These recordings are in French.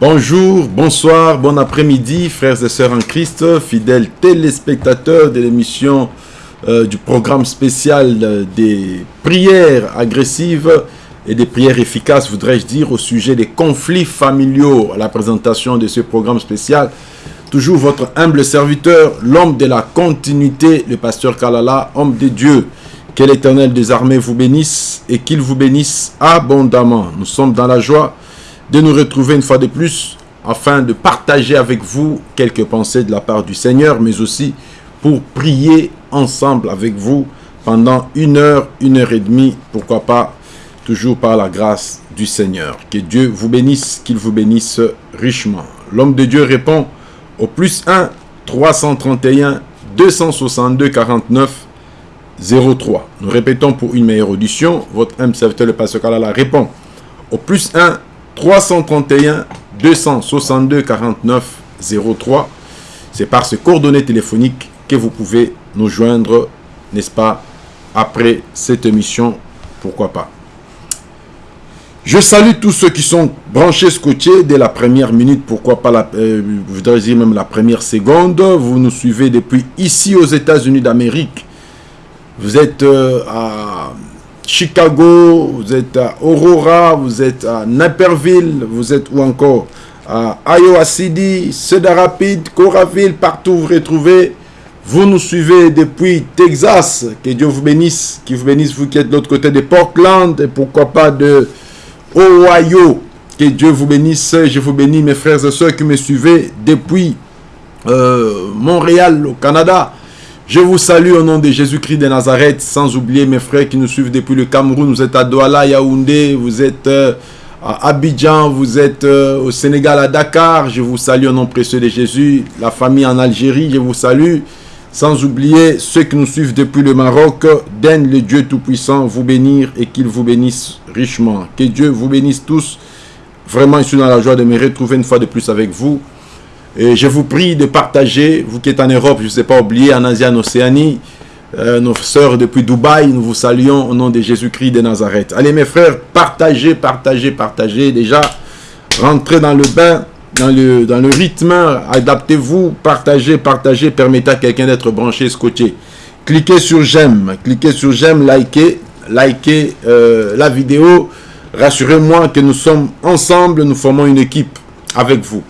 Bonjour, bonsoir, bon après-midi, frères et sœurs en Christ, fidèles téléspectateurs de l'émission euh, du programme spécial euh, des prières agressives et des prières efficaces, voudrais-je dire, au sujet des conflits familiaux à la présentation de ce programme spécial. Toujours votre humble serviteur, l'homme de la continuité, le pasteur Kalala, homme de Dieu. Que l'éternel des armées vous bénisse et qu'il vous bénisse abondamment. Nous sommes dans la joie de nous retrouver une fois de plus afin de partager avec vous quelques pensées de la part du Seigneur, mais aussi pour prier ensemble avec vous pendant une heure, une heure et demie, pourquoi pas, toujours par la grâce du Seigneur. Que Dieu vous bénisse, qu'il vous bénisse richement. L'homme de Dieu répond au plus 1 331 262 49 03. Nous répétons pour une meilleure audition. Votre M serviteur, le pasteur Kalala, répond au plus 1 331 262 49 03. C'est par ce coordonnées téléphonique que vous pouvez nous joindre, n'est-ce pas, après cette émission, pourquoi pas. Je salue tous ceux qui sont branchés scotchés dès la première minute, pourquoi pas, la, euh, je voudrais dire même la première seconde. Vous nous suivez depuis ici aux États-Unis d'Amérique. Vous êtes euh, à Chicago, vous êtes à Aurora, vous êtes à Naperville, vous êtes où encore? À Iowa City, Cedar Rapids, Coraville, partout vous retrouvez. Vous nous suivez depuis Texas, que Dieu vous bénisse, qu'il vous bénisse vous qui êtes de l'autre côté de Portland, et pourquoi pas de Ohio. Que Dieu vous bénisse, je vous bénis mes frères et soeurs qui me suivez depuis euh, Montréal au Canada. Je vous salue au nom de Jésus-Christ de Nazareth, sans oublier mes frères qui nous suivent depuis le Cameroun. Vous êtes à Douala, Yaoundé, vous êtes euh, à Abidjan, vous êtes euh, au Sénégal, à Dakar. Je vous salue au nom précieux de Jésus. La famille en Algérie, je vous salue. Sans oublier ceux qui nous suivent depuis le Maroc. Daigne le Dieu Tout-Puissant vous bénir et qu'il vous bénisse richement. Que Dieu vous bénisse tous. Vraiment, je suis dans la joie de me retrouver une fois de plus avec vous. Et je vous prie de partager, vous qui êtes en Europe, je ne sais pas oublier, en Asie, en Océanie, euh, nos sœurs depuis Dubaï, nous vous saluons au nom de Jésus-Christ de Nazareth. Allez mes frères, partagez, partagez, partagez. Déjà, rentrez dans le bain, dans le, dans le rythme, adaptez-vous, partagez, partagez, permettez à quelqu'un d'être branché, scotché. Cliquez sur j'aime, cliquez sur j'aime, likez, likez euh, la vidéo. Rassurez-moi que nous sommes ensemble, nous formons une équipe avec vous.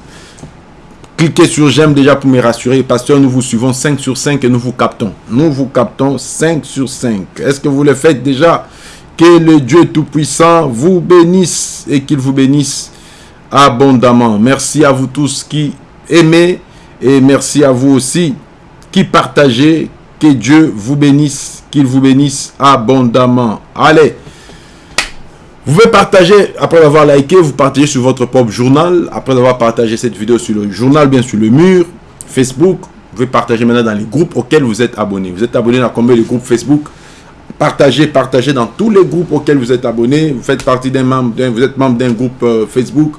Cliquez sur j'aime déjà pour me rassurer. Pasteur, nous vous suivons 5 sur 5 et nous vous captons. Nous vous captons 5 sur 5. Est-ce que vous le faites déjà? Que le Dieu Tout-Puissant vous bénisse et qu'il vous bénisse abondamment. Merci à vous tous qui aimez et merci à vous aussi qui partagez. Que Dieu vous bénisse, qu'il vous bénisse abondamment. Allez, vous pouvez partager, après avoir liké, vous partagez sur votre propre journal. Après avoir partagé cette vidéo sur le journal, bien sur le mur, Facebook. Vous pouvez partager maintenant dans les groupes auxquels vous êtes abonné. Vous êtes abonné dans combien de groupes Facebook? Partagez, partagez dans tous les groupes auxquels vous êtes abonné. Vous faites partie d'un membre, vous êtes membre d'un groupe euh, Facebook.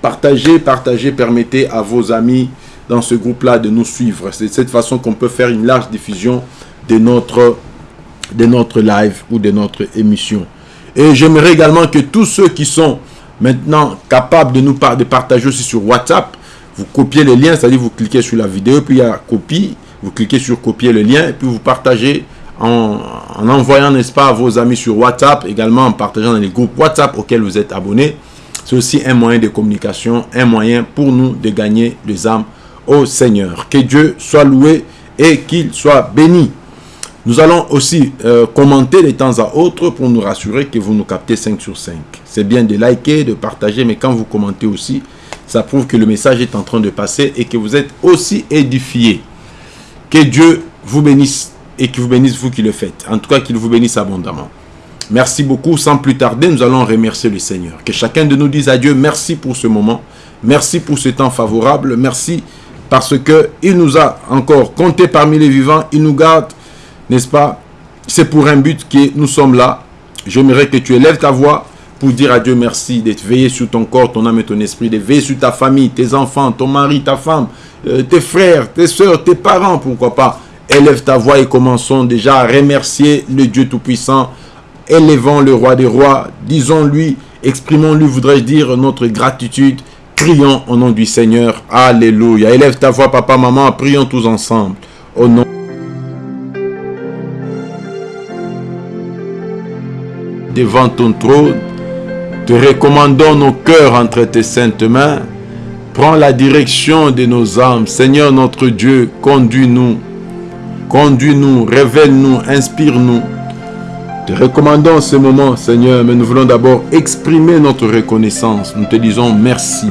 Partagez, partagez, permettez à vos amis dans ce groupe-là de nous suivre. C'est de cette façon qu'on peut faire une large diffusion de notre, de notre live ou de notre émission. Et j'aimerais également que tous ceux qui sont maintenant capables de nous de partager aussi sur WhatsApp, vous copiez le lien, c'est-à-dire vous cliquez sur la vidéo, puis il y a copie, vous cliquez sur copier le lien, puis vous partagez en, envoyant, n'est-ce pas, à vos amis sur WhatsApp, également en partageant dans les groupes WhatsApp auxquels vous êtes abonnés. C'est aussi un moyen de communication, un moyen pour nous de gagner les âmes au Seigneur. Que Dieu soit loué et qu'il soit béni. Nous allons aussi euh, commenter de temps à autre pour nous rassurer que vous nous captez 5 sur 5. C'est bien de liker, de partager, mais quand vous commentez aussi, ça prouve que le message est en train de passer et que vous êtes aussi édifié. Que Dieu vous bénisse et qu'il vous bénisse vous qui le faites. En tout cas, qu'il vous bénisse abondamment. Merci beaucoup. Sans plus tarder, nous allons remercier le Seigneur. Que chacun de nous dise à Dieu merci pour ce moment. Merci pour ce temps favorable. Merci parce qu'il nous a encore compté parmi les vivants. Il nous garde n'est-ce pas? C'est pour un but que nous sommes là. J'aimerais que tu élèves ta voix pour dire à Dieu merci d'être veillé sur ton corps, ton âme et ton esprit, de veiller sur ta famille, tes enfants, ton mari, ta femme, euh, tes frères, tes soeurs, tes parents, pourquoi pas. Élève ta voix et commençons déjà à remercier le Dieu Tout-Puissant. Élevons le Roi des Rois, disons-lui, exprimons-lui, voudrais-je dire, notre gratitude Prions au nom du Seigneur. Alléluia. Élève ta voix, papa, maman. Prions tous ensemble. Au nom devant ton trône, te recommandons nos cœurs entre tes saintes mains. Prends la direction de nos âmes. Seigneur notre Dieu, conduis-nous. Conduis-nous, révèle-nous, inspire-nous. Te recommandons ce moment, Seigneur, mais nous voulons d'abord exprimer notre reconnaissance. Nous te disons merci.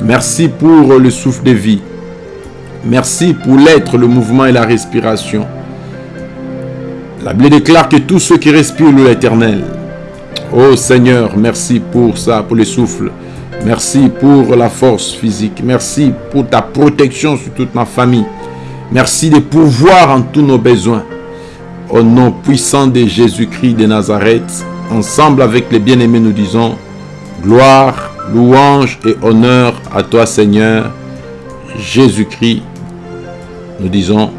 Merci pour le souffle de vie. Merci pour l'être, le mouvement et la respiration. La Bible déclare que tous ceux qui respirent l'éternel. Oh Seigneur, merci pour ça, pour le souffle. Merci pour la force physique. Merci pour ta protection sur toute ma famille. Merci de pouvoir en tous nos besoins. Au nom puissant de Jésus-Christ de Nazareth, ensemble avec les bien-aimés, nous disons gloire, louange et honneur à toi Seigneur. Jésus-Christ, nous disons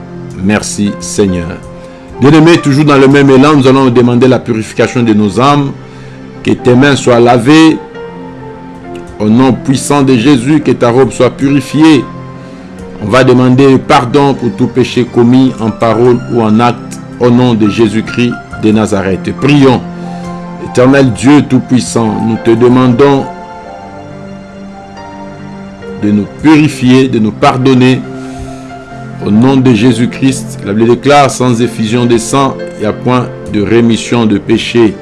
merci Seigneur. Bien-aimés, toujours dans le même élan, nous allons demander la purification de nos âmes, que tes mains soient lavées, au nom puissant de Jésus, que ta robe soit purifiée. On va demander pardon pour tout péché commis en parole ou en acte au nom de Jésus-Christ de Nazareth. Prions. Éternel Dieu Tout-Puissant, nous te demandons de nous purifier, de nous pardonner. Au nom de Jésus-Christ, la Bible déclare sans effusion de sang, il n'y a point de rémission de péché.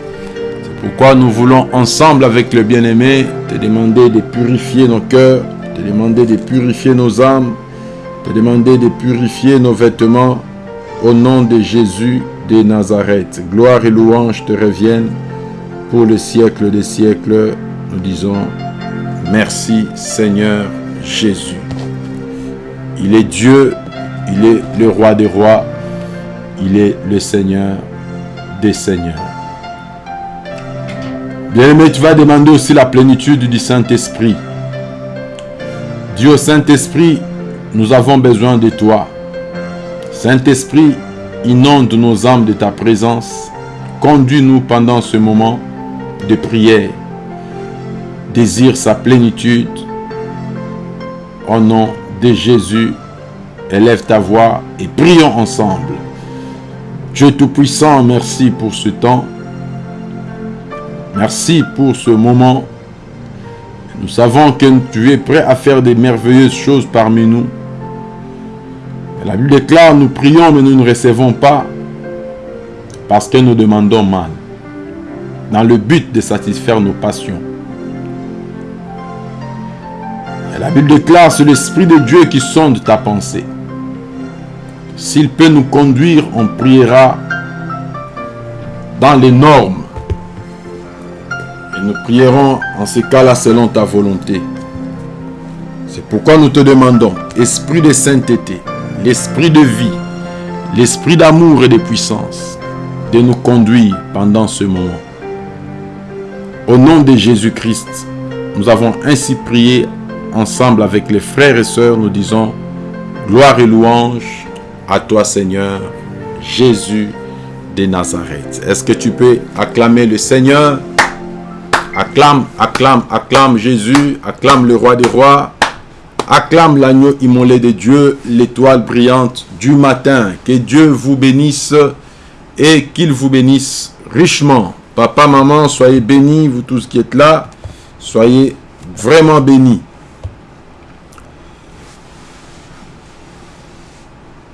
C'est pourquoi nous voulons ensemble avec le bien-aimé te demander de purifier nos cœurs, te demander de purifier nos âmes, te demander de purifier nos vêtements au nom de Jésus de Nazareth. Gloire et louange te reviennent pour le siècle des siècles. Nous disons merci Seigneur Jésus. Il est Dieu, il est le roi des rois, il est le Seigneur des seigneurs. Bien-aimé, tu vas demander aussi la plénitude du Saint-Esprit. Dieu Saint-Esprit, nous avons besoin de toi. Saint-Esprit, inonde nos âmes de ta présence. Conduis-nous pendant ce moment de prière. Désire sa plénitude. Au nom de Jésus, élève ta voix et prions ensemble. Dieu Tout-Puissant, merci pour ce temps. Merci pour ce moment. Nous savons que tu es prêt à faire des merveilleuses choses parmi nous. La Bible déclare, nous prions mais nous ne recevons pas parce que nous demandons mal, dans le but de satisfaire nos passions. la Bible déclare, c'est l'Esprit de Dieu qui sonde ta pensée. S'il peut nous conduire, on priera dans les normes. Et nous prierons en ce cas-là selon ta volonté. C'est pourquoi nous te demandons, Esprit de sainteté, l'esprit de vie, l'esprit d'amour et de puissance, de nous conduire pendant ce moment. Au nom de Jésus-Christ, nous avons ainsi prié ensemble avec les frères et sœurs, nous disons, gloire et louange à toi Seigneur, Jésus de Nazareth. Est-ce que tu peux acclamer le Seigneur? Acclame, acclame, acclame Jésus, acclame le roi des rois, Acclame l'agneau immolé de Dieu, l'étoile brillante du matin. Que Dieu vous bénisse et qu'il vous bénisse richement. Papa, maman, soyez bénis, vous tous qui êtes là. Soyez vraiment bénis.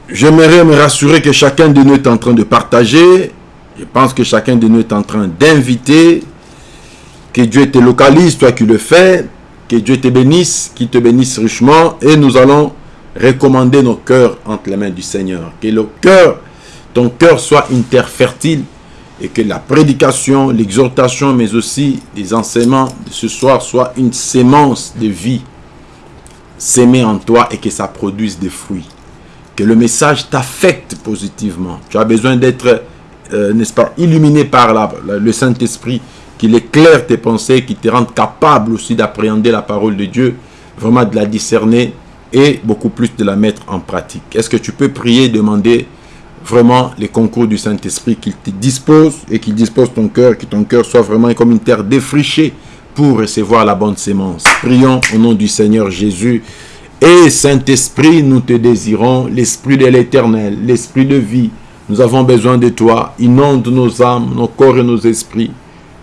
J'aimerais me rassurer que chacun de nous est en train de partager. Je pense que chacun de nous est en train d'inviter. Que Dieu te localise, toi qui le fais. Que Dieu te bénisse, qu'il te bénisse richement. Et nous allons recommander nos cœurs entre les mains du Seigneur. Que le cœur, ton cœur soit une terre fertile et que la prédication, l'exhortation, mais aussi les enseignements de ce soir soient une sémence de vie s'aimer en toi et que ça produise des fruits. Que le message t'affecte positivement. Tu as besoin d'être, euh, n'est-ce pas, illuminé par le Saint-Esprit qu'il éclaire tes pensées, qu'il te rende capable aussi d'appréhender la parole de Dieu, vraiment de la discerner et beaucoup plus de la mettre en pratique. Est-ce que tu peux prier, demander vraiment les concours du Saint-Esprit qu'il te dispose et qu'il dispose ton cœur, que ton cœur soit vraiment comme une terre défrichée pour recevoir la bonne sémence? Prions au nom du Seigneur Jésus. Et Saint-Esprit, nous te désirons, l'Esprit de l'Éternel, l'Esprit de vie. Nous avons besoin de toi. Inonde nos âmes, nos corps et nos esprits.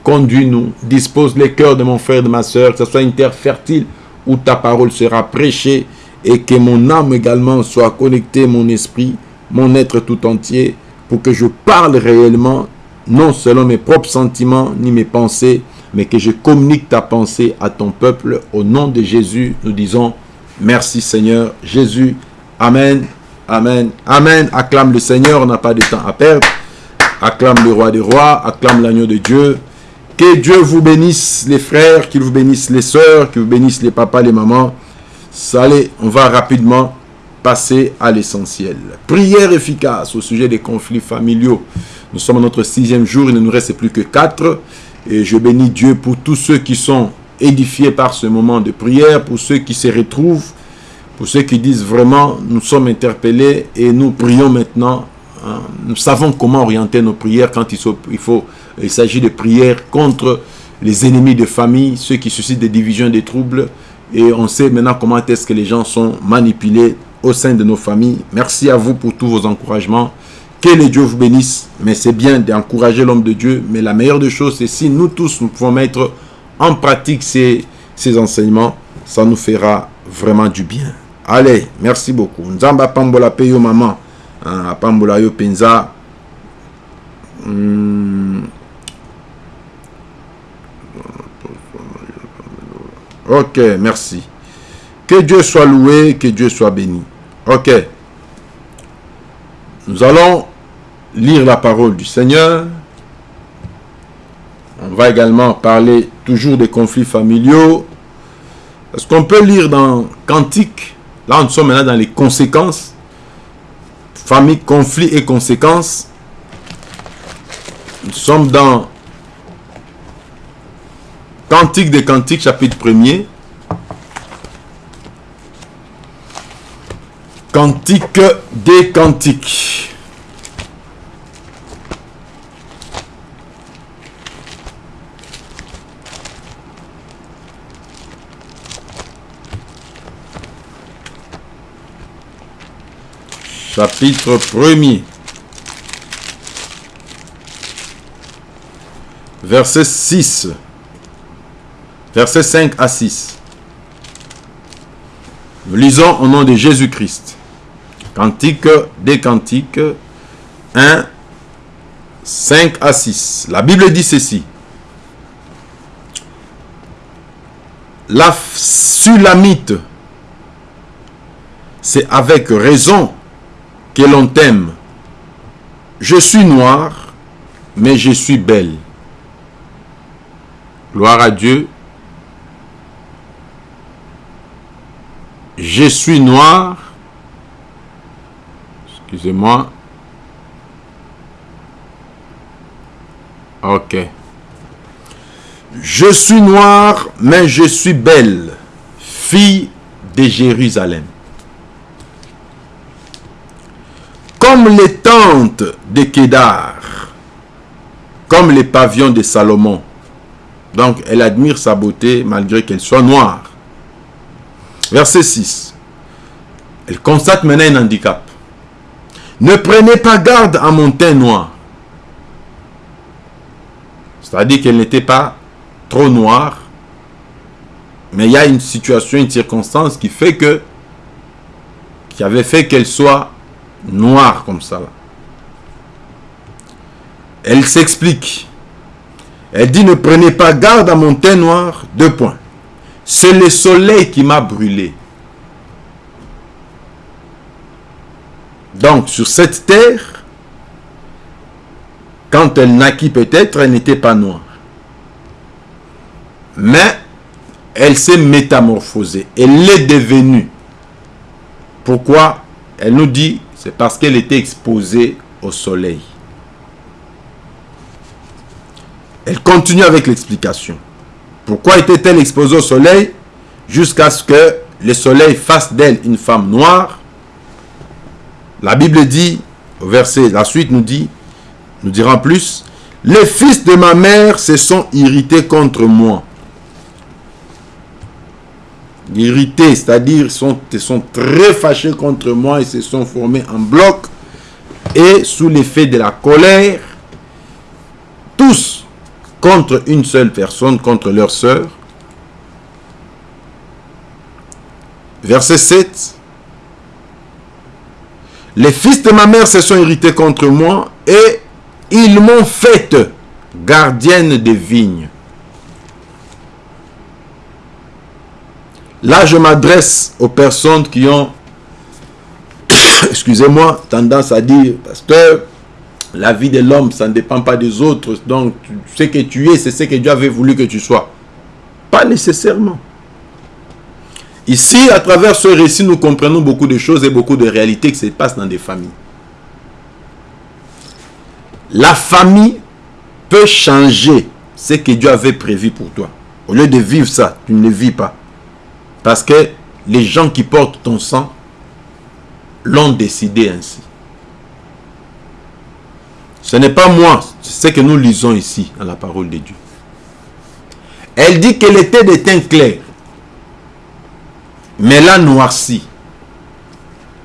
Conduis-nous, dispose les cœurs de mon frère et de ma soeur, que ce soit une terre fertile où ta parole sera prêchée et que mon âme également soit connectée, mon esprit, mon être tout entier, pour que je parle réellement, non selon mes propres sentiments ni mes pensées, mais que je communique ta pensée à ton peuple. Au nom de Jésus, nous disons merci Seigneur Jésus. Amen, Amen, Amen. Acclame le Seigneur, on n'a pas de temps à perdre. Acclame le roi des rois, acclame l'agneau de Dieu. Que Dieu vous bénisse les frères, qu'il vous bénisse les sœurs, qu'il vous bénisse les papas, les mamans. Allez, on va rapidement passer à l'essentiel. Prière efficace au sujet des conflits familiaux. Nous sommes à notre sixième jour, il ne nous reste plus que quatre. Et je bénis Dieu pour tous ceux qui sont édifiés par ce moment de prière, pour ceux qui se retrouvent, pour ceux qui disent vraiment, nous sommes interpellés et nous prions maintenant. Hein. Nous savons comment orienter nos prières quand il faut, il, s'agit de prières contre les ennemis de famille, ceux qui suscitent des divisions, des troubles. Et on sait maintenant comment est-ce que les gens sont manipulés au sein de nos familles. Merci à vous pour tous vos encouragements. Que les dieux vous bénisse. Mais c'est bien d'encourager l'homme de Dieu. Mais la meilleure des choses, c'est si nous tous, nous pouvons mettre en pratique ces, ces enseignements, ça nous fera vraiment du bien. Allez, merci beaucoup. Nzamba pambola peyo maman. Hein, pambola yo penza. Hmm. Ok, merci. Que Dieu soit loué, que Dieu soit béni. Ok. Nous allons lire la parole du Seigneur. On va également parler toujours des conflits familiaux. Est-ce qu'on peut lire dans Cantique? Là, nous sommes maintenant dans les conséquences. Famille, conflit et conséquences. Nous sommes dans Cantique des Cantiques, chapitre 1er. Cantique des Cantiques. Chapitre 1er. Verset 6. Verset 5 à 6. Nous lisons au nom de Jésus-Christ. Cantique des Cantiques 1, 5 à 6. La Bible dit ceci. La Sulamite, c'est avec raison que l'on t'aime. Je suis noir, mais je suis belle. Gloire à Dieu. Je suis noir. Excusez-moi. Ok. Je suis noir, mais je suis belle, fille de Jérusalem. Comme les tentes de Kédar, comme les pavillons de Salomon. Donc, elle admire sa beauté malgré qu'elle soit noire. Verset 6. Elle constate maintenant un handicap. Ne prenez pas garde à mon teint noir. C'est-à-dire qu'elle n'était pas trop noire. Mais il y a une situation, une circonstance qui fait que qui avait fait qu'elle soit noire comme ça. Elle s'explique. Elle dit ne prenez pas garde à mon teint noir. Deux points. C'est le soleil qui m'a brûlé. Donc, sur cette terre, quand elle naquit peut-être, elle n'était pas noire. Mais, elle s'est métamorphosée. Elle est devenue. Pourquoi? Elle nous dit, c'est parce qu'elle était exposée au soleil. Elle continue avec l'explication. Pourquoi était-elle exposée au soleil? Jusqu'à ce que le soleil fasse d'elle une femme noire La Bible dit, au verset, la suite nous dit, nous dira plus, les fils de ma mère se sont irrités contre moi. Irrités, c'est-à-dire sont, sont très fâchés contre moi et se sont formés en bloc et sous l'effet de la colère, tous contre une seule personne, contre leur sœur. Verset 7. Les fils de ma mère se sont irrités contre moi et ils m'ont fait gardienne des vignes. Là, je m'adresse aux personnes qui ont, excusez-moi, tendance à dire, pasteur, la vie de l'homme, ça ne dépend pas des autres. Donc, ce que tu es, c'est ce que Dieu avait voulu que tu sois. Pas nécessairement. Ici, à travers ce récit, nous comprenons beaucoup de choses et beaucoup de réalités qui se passent dans des familles. La famille peut changer ce que Dieu avait prévu pour toi. Au lieu de vivre ça, tu ne le vis pas. Parce que les gens qui portent ton sang l'ont décidé ainsi. Ce n'est pas moi, c'est ce que nous lisons ici dans la parole de Dieu. Elle dit qu'elle était de teint clair mais là noircie.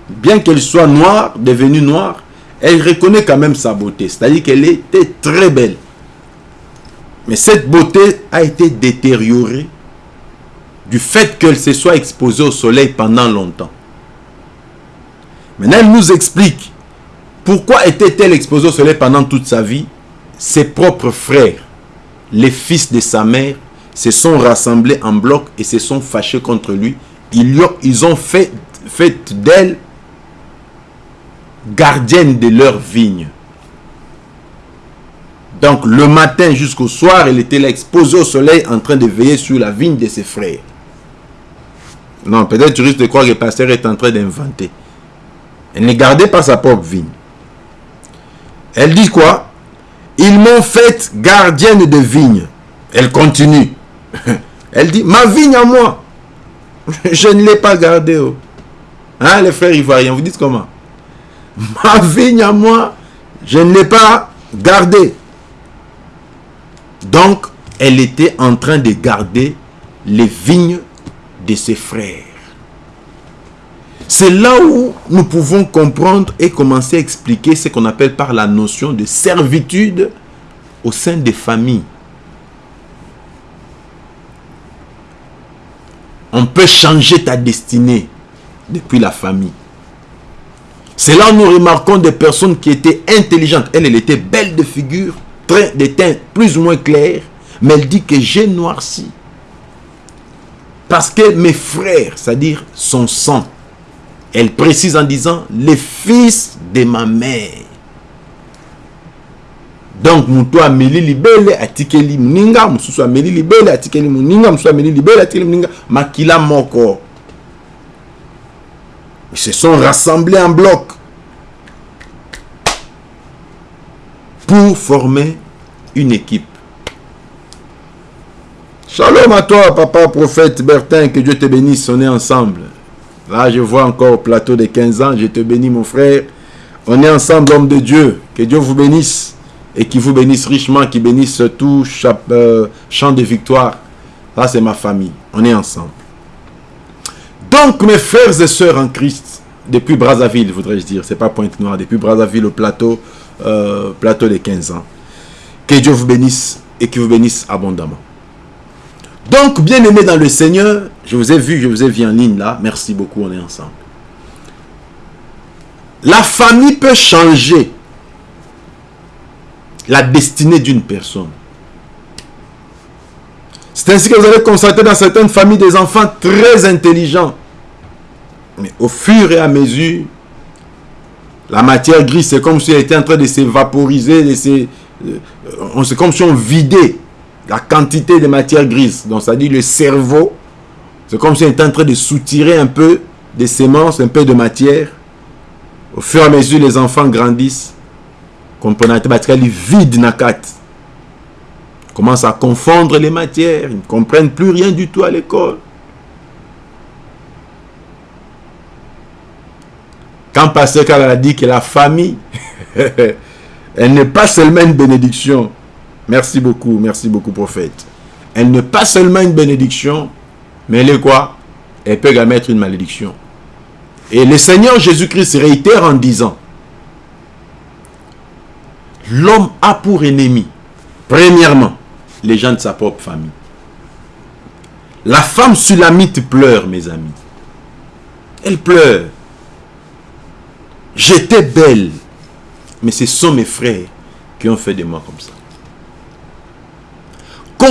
Bien qu'elle soit noire, devenue noire, elle reconnaît quand même sa beauté. C'est-à-dire qu'elle était très belle. Mais cette beauté a été détériorée du fait qu'elle se soit exposée au soleil pendant longtemps. Maintenant, elle nous explique pourquoi était-elle exposée au soleil pendant toute sa vie. Ses propres frères, les fils de sa mère, se sont rassemblés en bloc et se sont fâchés contre lui ils, ont fait, d'elle gardienne de leur vigne. Donc le matin jusqu'au soir, elle était là exposée au soleil en train de veiller sur la vigne de ses frères. Non, peut-être tu risques de croire que le pasteur est en train d'inventer. Elle ne gardait pas sa propre vigne. Elle dit quoi? Ils m'ont fait gardienne de vigne. Elle continue. Elle dit, ma vigne à moi. Je ne l'ai pas gardé. Oh. Hein, les frères ivoiriens, vous dites comment? Ma vigne à moi, je ne l'ai pas gardée. Donc, elle était en train de garder les vignes ses frères. C'est là où nous pouvons comprendre et commencer à expliquer ce qu'on appelle par la notion de servitude au sein des familles. on peut changer ta destinée depuis la famille. C'est là où nous remarquons des personnes qui étaient intelligentes. Elle, elle était belle de figure, très, de teint plus ou moins clair, mais elle dit que j'ai noirci. Parce que mes frères, c'est-à-dire son sang, elle précise en disant, les fils de ma mère. Donc moto ameli libele atikeli moninga mosusu ameli libele atikeli moninga mosusu ameli libele atikeli moninga makila moko. Ils se sont rassemblés en bloc pour former une équipe Shalom à toi, papa prophète Bertin, que Dieu te bénisse, on est ensemble. Là, je vois encore au plateau de 15 ans, je te bénis mon frère. On est ensemble, homme de Dieu. Que Dieu vous bénisse et qui vous bénisse richement, qui bénisse tout euh, chant de victoire. Là, c'est ma famille. On est ensemble. Donc, mes frères et sœurs en Christ, depuis Brazzaville, voudrais-je dire, c'est pas Pointe-Noire, depuis Brazzaville au plateau, euh, plateau des 15 ans. Que Dieu vous bénisse et qu'il vous bénisse abondamment. Donc, bien aimé dans le Seigneur, je vous ai vu, je vous ai vu en ligne là. Merci beaucoup, on est ensemble. La famille peut changer la destinée d'une personne. C'est ainsi que vous allez constater dans certaines familles des enfants très intelligents. Mais au fur et à mesure, la matière grise, c'est comme si elle était en train de s'évaporiser, euh, c'est comme si on vidait la quantité de matière grise. Donc, ça dit le cerveau, c'est comme si on était en train de soutirer un peu des semences, un peu de matière. Au fur et à mesure, les enfants grandissent comprenez vide na kati commence à confondre les matières ils ne comprennent plus rien du tout à l'école quand Pasteur a dit que la famille elle n'est pas seulement une bénédiction merci beaucoup merci beaucoup prophète elle n'est pas seulement une bénédiction mais elle est quoi? Elle peut également être une malédiction. Et le Seigneur Jésus-Christ réitère en disant, l'homme a pour ennemi, premièrement, les gens de sa propre famille. La femme sulamite pleure, mes amis. Elle pleure. J'étais belle, mais ce sont mes frères qui ont fait de moi comme ça.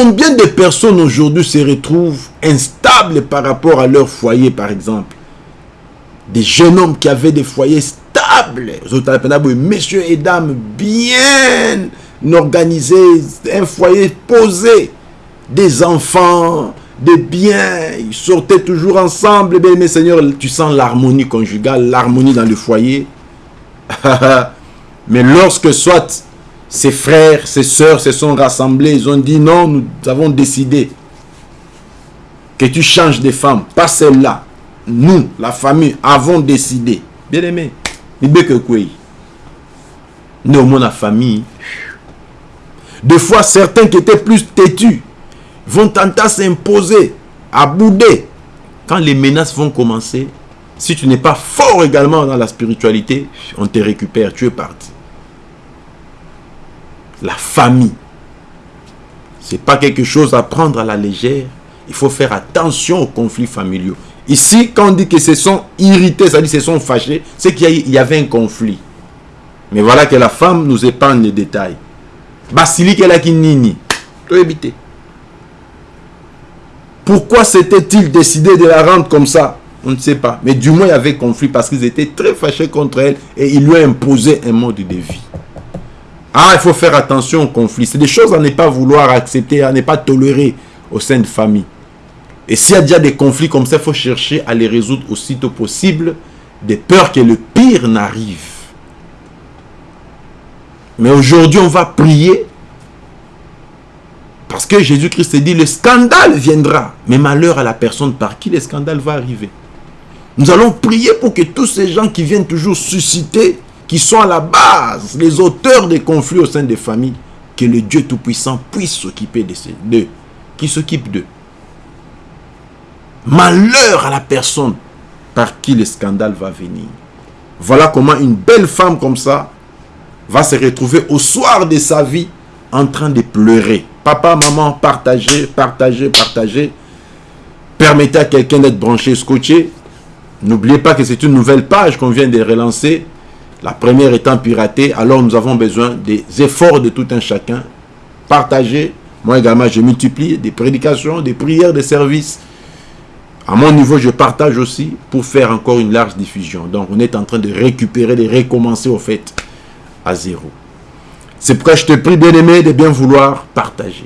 Combien de personnes aujourd'hui se retrouvent instables par rapport à leur foyer, par exemple? Des jeunes hommes qui avaient des foyers stables, messieurs et dames bien organisés, un foyer posé, des enfants, des biens, ils sortaient toujours ensemble. Mais, mais Seigneur, tu sens l'harmonie conjugale, l'harmonie dans le foyer. mais lorsque soit ses frères, ses soeurs se sont rassemblés. Ils ont dit non, nous avons décidé que tu changes de femme, pas celle-là. Nous, la famille, avons décidé. Bien aimé, Nous, la famille. Deux fois, certains qui étaient plus têtus vont tenter à s'imposer, à bouder. Quand les menaces vont commencer, si tu n'es pas fort également dans la spiritualité, on te récupère, tu es parti la famille. Ce n'est pas quelque chose à prendre à la légère. Il faut faire attention aux conflits familiaux. Ici, quand on dit que ce sont irrités, ça dit que ce sont fâchés, c'est qu'il y avait un conflit. Mais voilà que la femme nous épargne les détails. Basilique la kinini. Tout éviter. Pourquoi s'était-il décidé de la rendre comme ça? On ne sait pas. Mais du moins, il y avait conflit parce qu'ils étaient très fâchés contre elle et il lui a imposé un mode de vie. Ah, il faut faire attention au conflit. C'est des choses à ne pas vouloir accepter, à ne pas tolérer au sein de famille. Et s'il y a déjà des conflits comme ça, il faut chercher à les résoudre aussitôt possible, de peur que le pire n'arrive. Mais aujourd'hui, on va prier parce que Jésus-Christ dit, le scandale viendra. Mais malheur à la personne par qui le scandale va arriver. Nous allons prier pour que tous ces gens qui viennent toujours susciter qui sont à la base, les auteurs des conflits au sein des familles, que le Dieu Tout-Puissant puisse s'occuper de ces deux, qui s'occupe d'eux. Malheur à la personne par qui le scandale va venir. Voilà comment une belle femme comme ça va se retrouver au soir de sa vie en train de pleurer. Papa, maman, partagez, partagez, partagez. Permettez à quelqu'un d'être branché, scotché. N'oubliez pas que c'est une nouvelle page qu'on vient de relancer la première étant piratée, alors nous avons besoin des efforts de tout un chacun. Partager. Moi également, je multiplie des prédications, des prières, des services. À mon niveau, je partage aussi pour faire encore une large diffusion. Donc, on est en train de récupérer, de recommencer au fait à zéro. C'est pourquoi je te prie, bien aimé, de bien vouloir partager.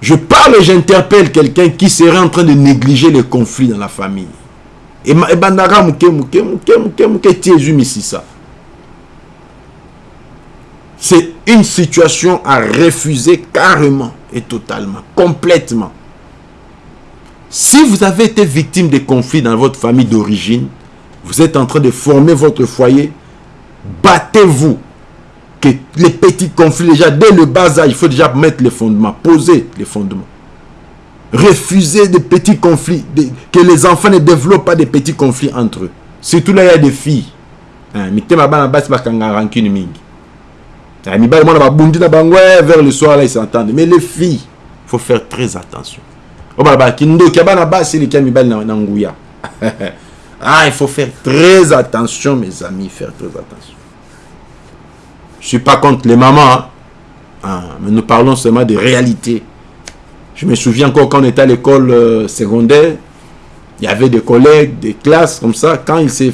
Je parle et j'interpelle quelqu'un qui serait en train de négliger les conflits dans la famille c'est une situation à refuser carrément et totalement complètement. Si vous avez été victime de conflits dans votre famille d'origine vous êtes en train de former votre foyer battez-vous que les petits conflits déjà dès le bas il faut déjà mettre les fondements poser les fondements refuser des petits conflits, que les enfants ne développent pas des petits conflits entre eux. Surtout là, il y a des filles. Hein, hein, vers le soir, là, ils s'entendent. Mais les filles, il faut faire très attention. Ah, il faut faire très attention, mes amis, faire très attention. Je suis pas contre les mamans, hein. ah, mais nous parlons seulement de réalité. Je me souviens encore quand on était à l'école euh, secondaire, il y avait des collègues, des classes comme ça. Quand ils s'est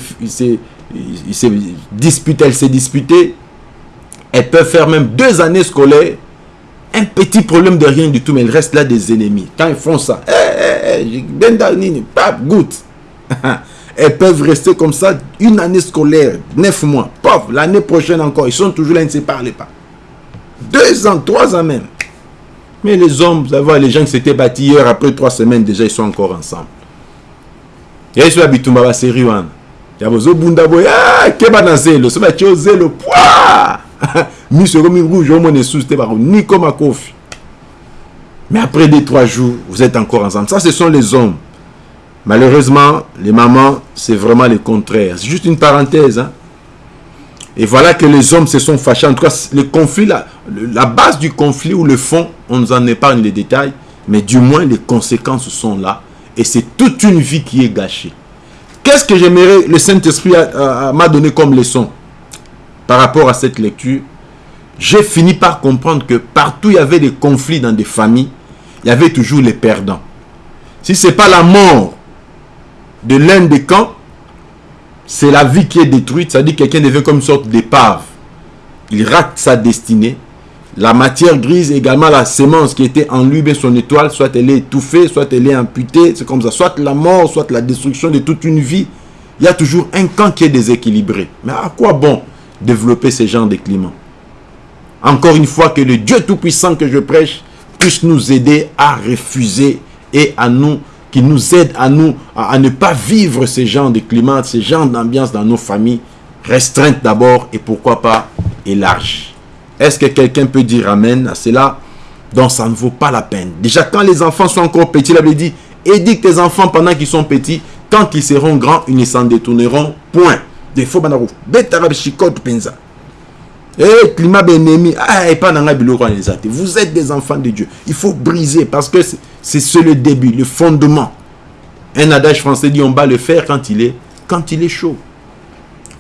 disputé, elles s'est disputée, elles peuvent faire même deux années scolaires. Un petit problème de rien du tout, mais il reste là des ennemis. Quand ils font ça, eh, eh, pas goutte. elles peuvent rester comme ça une année scolaire, neuf mois. Pauvre, l'année prochaine encore, ils sont toujours là, ils ne se parlent pas. Deux ans, trois ans même. Mais les hommes, vous savez, les gens qui s'étaient bâtis hier, après trois semaines, déjà, ils sont encore ensemble. Et ils sont habitués à la série. Il y a des bunda ah, zelo, so ba tio zelo, poa! Mi so comme rouge, au sous ni comme. Mais après deux, trois jours, vous êtes encore ensemble. Ça, ce sont les hommes. Malheureusement, les mamans, c'est vraiment le contraire. C'est juste une parenthèse. Hein. Et voilà que les hommes se sont fâchés. En tout cas, le conflit, la, base du conflit ou le fond, on nous en épargne les détails. Mais du moins, les conséquences sont là. Et c'est toute une vie qui est gâchée. Qu'est-ce que j'aimerais, le Saint-Esprit m'a donné comme leçon par rapport à cette lecture? J'ai fini par comprendre que partout il y avait des conflits dans des familles, il y avait toujours les perdants. Si ce n'est pas la mort de l'un des camps, c'est la vie qui est détruite, c'est-à-dire quelqu'un devient comme une sorte d'épave. Il rate sa destinée. La matière grise, également la sémence qui était en lui, son étoile, soit elle est étouffée, soit elle est amputée, c'est comme ça. Soit la mort, soit la destruction de toute une vie. Il y a toujours un camp qui est déséquilibré. Mais à quoi bon développer ce genre de climat Encore une fois, que le Dieu Tout-Puissant que je prêche puisse nous aider à refuser et à nous qui nous aide à nous à, ne pas vivre ce genre de climat, ce genre d'ambiance dans nos familles, restreintes d'abord et pourquoi pas élargies. Est-ce que quelqu'un peut dire Amen à cela? Donc ça ne vaut pas la peine. Déjà quand les enfants sont encore petits, la Bible dit, éduque tes enfants pendant qu'ils sont petits, quand ils seront grands, ils ne s'en détourneront point. Des faux banarou. penza. Eh, climat bénémi. Ah, Vous êtes des enfants de Dieu. Il faut briser parce que c'est le début, le fondement. Un adage français dit on bat le fer quand il est, quand il est chaud.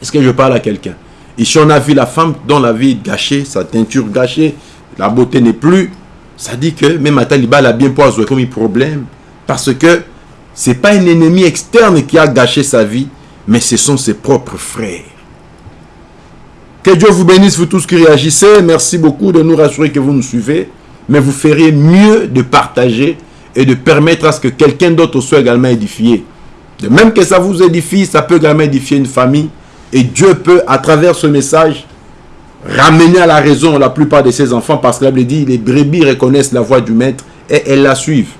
Est-ce que je parle à quelqu'un? Ici, on a vu la femme dont la vie est gâchée, sa teinture gâchée, la beauté n'est plus. Ça dit que même Taliban a bien poisé comme problème. Parce que ce n'est pas un ennemi externe qui a gâché sa vie, mais ce sont ses propres frères. Que Dieu vous bénisse, vous tous qui réagissez. Merci beaucoup de nous rassurer que vous nous suivez. Mais vous feriez mieux de partager et de permettre à ce que quelqu'un d'autre soit également édifié. De même que ça vous édifie, ça peut également édifier une famille. Et Dieu peut, à travers ce message, ramener à la raison la plupart de ses enfants. Parce que la Bible dit, les brebis reconnaissent la voix du maître et elles la suivent.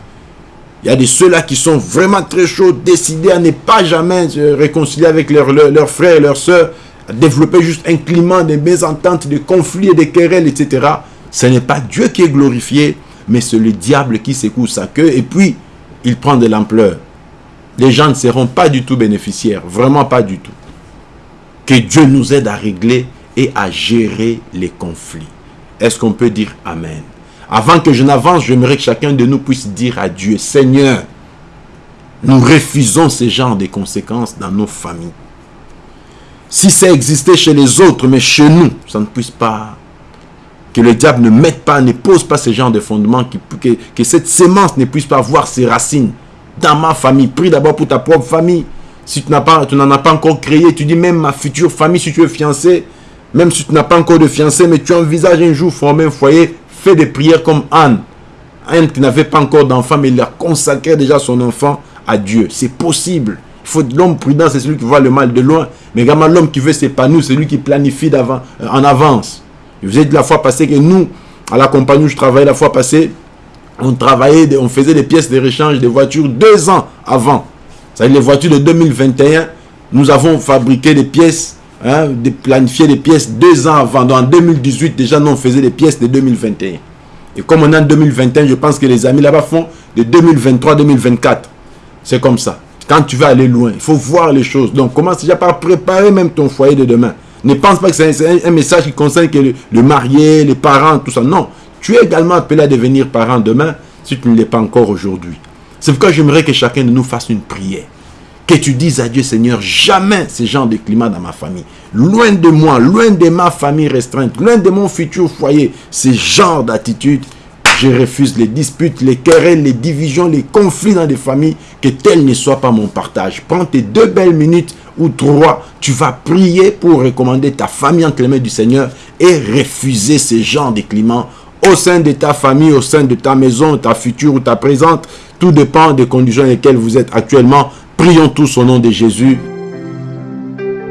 Il y a de ceux-là qui sont vraiment très chauds, décidés à ne pas jamais se réconcilier avec leurs frères et leurs sœurs, développer juste un climat de mésentente, de conflits et de querelles, etc. Ce n'est pas Dieu qui est glorifié, mais c'est le diable qui secoue sa queue et puis il prend de l'ampleur. Les gens ne seront pas du tout bénéficiaires, vraiment pas du tout. Que Dieu nous aide à régler et à gérer les conflits. Est-ce qu'on peut dire Amen? Avant que je n'avance, j'aimerais que chacun de nous puisse dire à Dieu, Seigneur, nous refusons ce genre de conséquences dans nos familles. Si ça existait chez les autres, mais chez nous, ça ne puisse pas que le diable ne mette pas, ne pose pas ce genre de fondement, que, que, cette sémence ne puisse pas voir ses racines dans ma famille. Prie d'abord pour ta propre famille. Si tu n'en as pas encore créé, tu dis même ma future famille, si tu es fiancé, même si tu n'as pas encore de fiancé, mais tu envisages un jour former un foyer, fais des prières comme Anne. Anne qui n'avait pas encore d'enfant, mais il a consacré déjà son enfant à Dieu. C'est possible. L'homme prudent, c'est celui qui voit le mal de loin. Mais également l'homme qui veut s'épanouir, c'est lui qui planifie en avance. Vous ai dit la fois passée que nous, à la compagnie où je travaillais la fois passée, on travaillait, on faisait des pièces de rechange de voitures deux ans avant. C'est-à-dire les voitures de 2021, nous avons fabriqué des pièces, hein, planifié des pièces deux ans avant. Donc en 2018, déjà, nous on faisait des pièces de 2021. Et comme on est en 2021, je pense que les amis là-bas font de 2023-2024. C'est comme ça. Quand tu veux aller loin, il faut voir les choses. Donc commence déjà par préparer même ton foyer de demain? Ne pense pas que c'est un, message qui concerne que le, marié, les parents, tout ça. Non. Tu es également appelé à devenir parent demain si tu ne l'es pas encore aujourd'hui. C'est pourquoi j'aimerais que chacun de nous fasse une prière. Que tu dises à Dieu, Seigneur, jamais ce genre de climat dans ma famille. Loin de moi, loin de ma famille restreinte, loin de mon futur foyer, ce genre d'attitude, je refuse les disputes, les querelles, les divisions, les conflits dans des familles, que tel ne soit pas mon partage. Prends tes deux belles minutes ou trois, tu vas prier pour recommander ta famille entre les mains du Seigneur et refuser ce genre de climat au sein de ta famille, au sein de ta maison, ta future ou ta présente. Tout dépend des conditions dans lesquelles vous êtes actuellement. Prions tous au nom de Jésus.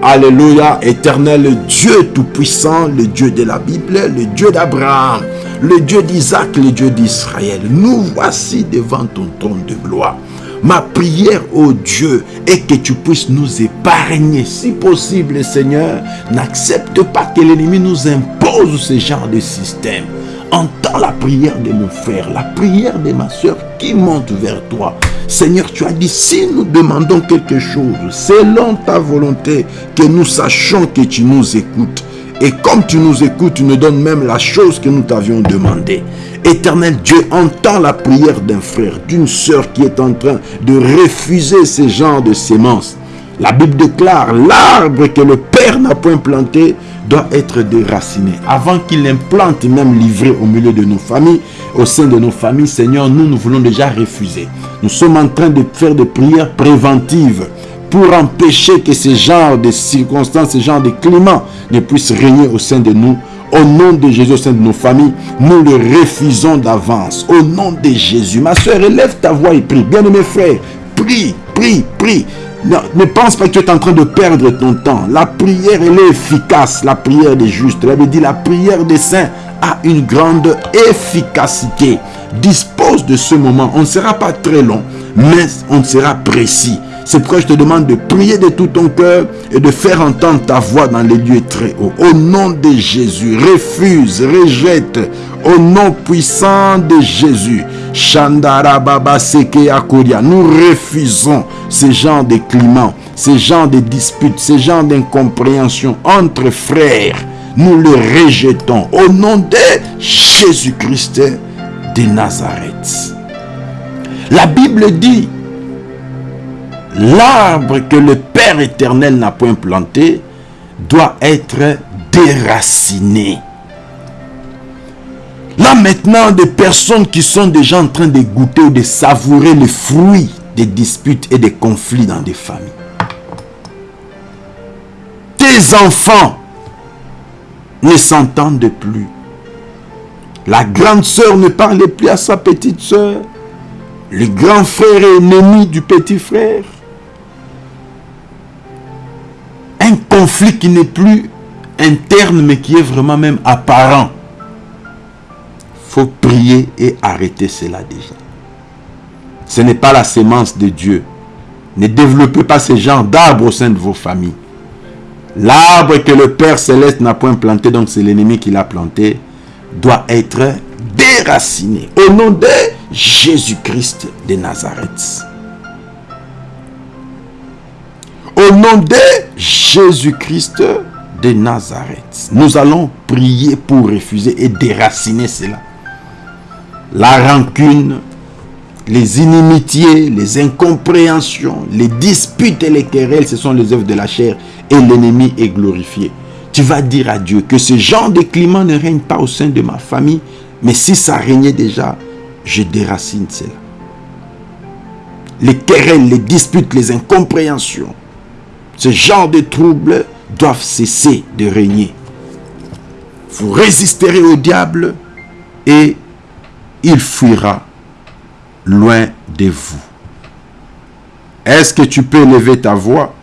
Alléluia, éternel Dieu Tout-Puissant, le Dieu de la Bible, le Dieu d'Abraham, le Dieu d'Isaac, le Dieu d'Israël. Nous voici devant ton trône de gloire. Ma prière, au Dieu, est que tu puisses nous épargner. Si possible, Seigneur, n'accepte pas que l'ennemi nous impose ce genre de système. entends la prière de mon frère, la prière de ma soeur qui monte vers toi. Seigneur, tu as dit, si nous demandons quelque chose, selon ta volonté, que nous sachions que tu nous écoutes. Et comme tu nous écoutes, tu nous donnes même la chose que nous t'avions demandé. Éternel Dieu, entends la prière d'un frère, d'une soeur qui est en train de refuser ce genre de sémences. La Bible déclare, l'arbre que le Père n'a point planté doit être déraciné. Avant qu'il implante même livré au milieu de nos familles, au sein de nos familles, Seigneur, nous, nous voulons déjà refuser. Nous sommes en train de faire des prières préventives pour empêcher que ce genre de circonstances, ce genre de climat ne puisse régner au sein de nous. Au nom de Jésus, au sein de nos familles, nous le refusons d'avance. Au nom de Jésus. Ma soeur, élève ta voix et prie. Bien-aimé frère, prie, prie, prie. Ne, pense pas que tu es en train de perdre ton temps. La prière, elle est efficace. La prière des justes. Elle avait dit la prière des saints a une grande efficacité. Dispose de ce moment. On ne sera pas très long, mais on sera précis. C'est pourquoi je te demande de prier de tout ton cœur et de faire entendre ta voix dans les lieux très hauts. Au nom de Jésus, refuse, rejette. Au nom puissant de Jésus. Shandara Baba Seke. Nous refusons ce genre de climat, ce genre de disputes, ce genre d'incompréhension entre frères. Nous le rejetons au nom de Jésus-Christ de Nazareth. La Bible dit l'arbre que le Père éternel n'a point planté doit être déraciné. Là maintenant, des personnes qui sont déjà en train de goûter ou de savourer les fruits des disputes et des conflits dans des familles. Tes enfants ne s'entendent plus. La grande sœur ne parle plus à sa petite sœur. Le grand frère est ennemi du petit frère. Un conflit qui n'est plus interne, mais qui est vraiment même apparent. faut prier et arrêter cela déjà. Ce n'est pas la sémence de Dieu. Ne développez pas ce genre d'arbre au sein de vos familles. L'arbre que le Père Céleste n'a point planté, donc c'est l'ennemi qui l'a planté, doit être déraciné. Au nom de Jésus-Christ de Nazareth. Au nom de Jésus-Christ de Nazareth, nous allons prier pour refuser et déraciner cela. La rancune, les inimitiés, les incompréhensions, les disputes et les querelles, ce sont les œuvres de la chair et l'ennemi est glorifié. Tu vas dire à Dieu que ce genre de climat ne règne pas au sein de ma famille, mais si ça régnait déjà, je déracine cela. Les querelles, les disputes, les incompréhensions, ce genre de troubles doivent cesser de régner. Vous résisterez au diable et il fuira loin de vous. Est-ce que tu peux lever ta voix?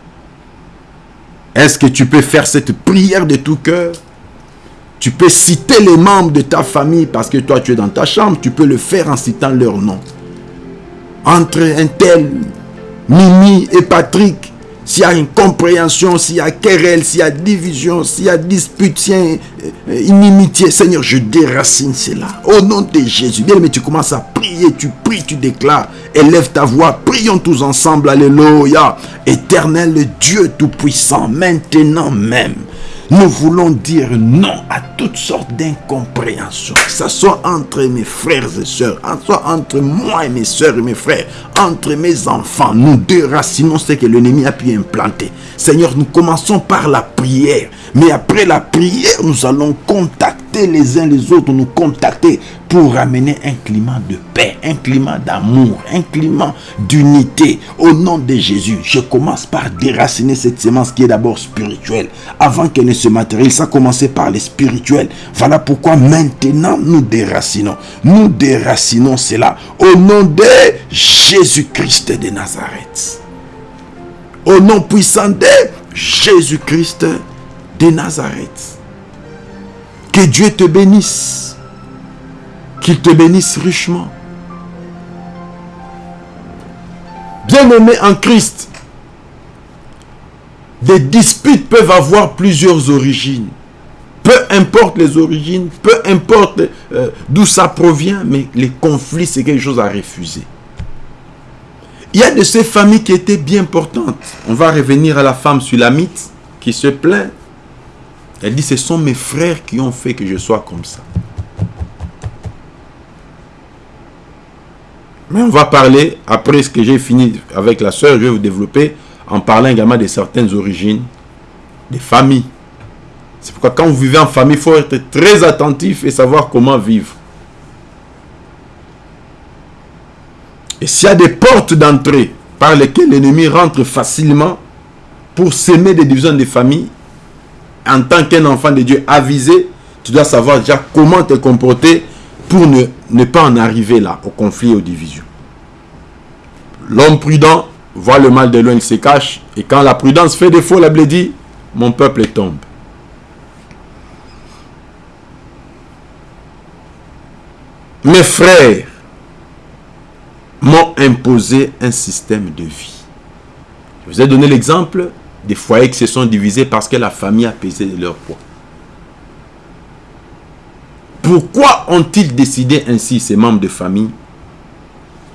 Est-ce que tu peux faire cette prière de tout cœur? Tu peux citer les membres de ta famille parce que toi tu es dans ta chambre. Tu peux le faire en citant leur nom. Entre un tel, Mimi et Patrick, s'il y a incompréhension, s'il y a querelle, s'il y a division, s'il y a dispute, s'il y a euh, inimitié, Seigneur, je déracine cela. Au nom de Jésus. Bien, mais tu commences à prier, tu pries, tu déclares. Élève ta voix, prions tous ensemble. Alléluia. Éternel Dieu Tout-Puissant, maintenant même. Nous voulons dire non à toutes sortes d'incompréhensions. Que ce soit entre mes frères et sœurs, soit entre moi et mes sœurs et mes frères, entre mes enfants. Nous déracinons ce que l'ennemi a pu implanter. Seigneur, nous commençons par la prière. Mais après la prière, nous allons contacter les uns les autres, nous contacter pour ramener un climat de paix, un climat d'amour, un climat d'unité. Au nom de Jésus, je commence par déraciner cette semence qui est d'abord spirituelle. Avant qu'elle ne se matérialise, ça a commencé par les spirituels. Voilà pourquoi maintenant nous déracinons. Nous déracinons cela au nom de Jésus-Christ de Nazareth. Au nom puissant de Jésus-Christ de Nazareth. Que Dieu te bénisse. Qu'il te bénisse richement. Bien-aimé en Christ, des disputes peuvent avoir plusieurs origines. Peu importe les origines, peu importe euh, d'où ça provient, mais les conflits, c'est quelque chose à refuser. Il y a de ces familles qui étaient bien importantes. On va revenir à la femme sulamite qui se plaint. Elle dit, ce sont mes frères qui ont fait que je sois comme ça. Mais on va parler, après ce que j'ai fini avec la soeur, je vais vous développer en parlant également de certaines origines, des familles. C'est pourquoi quand vous vivez en famille, il faut être très attentif et savoir comment vivre. Et s'il y a des portes d'entrée par lesquelles l'ennemi rentre facilement pour s'aimer des divisions des familles, en tant qu'un enfant de Dieu avisé, tu dois savoir déjà comment te comporter pour ne, ne pas en arriver là, au conflit et aux divisions. L'homme prudent voit le mal de loin, il se cache. Et quand la prudence fait défaut, la Bible dit, mon peuple tombe. Mes frères m'ont imposé un système de vie. Je vous ai donné l'exemple des foyers qui se sont divisés parce que la famille a pesé leur poids. Pourquoi ont-ils décidé ainsi ces membres de famille?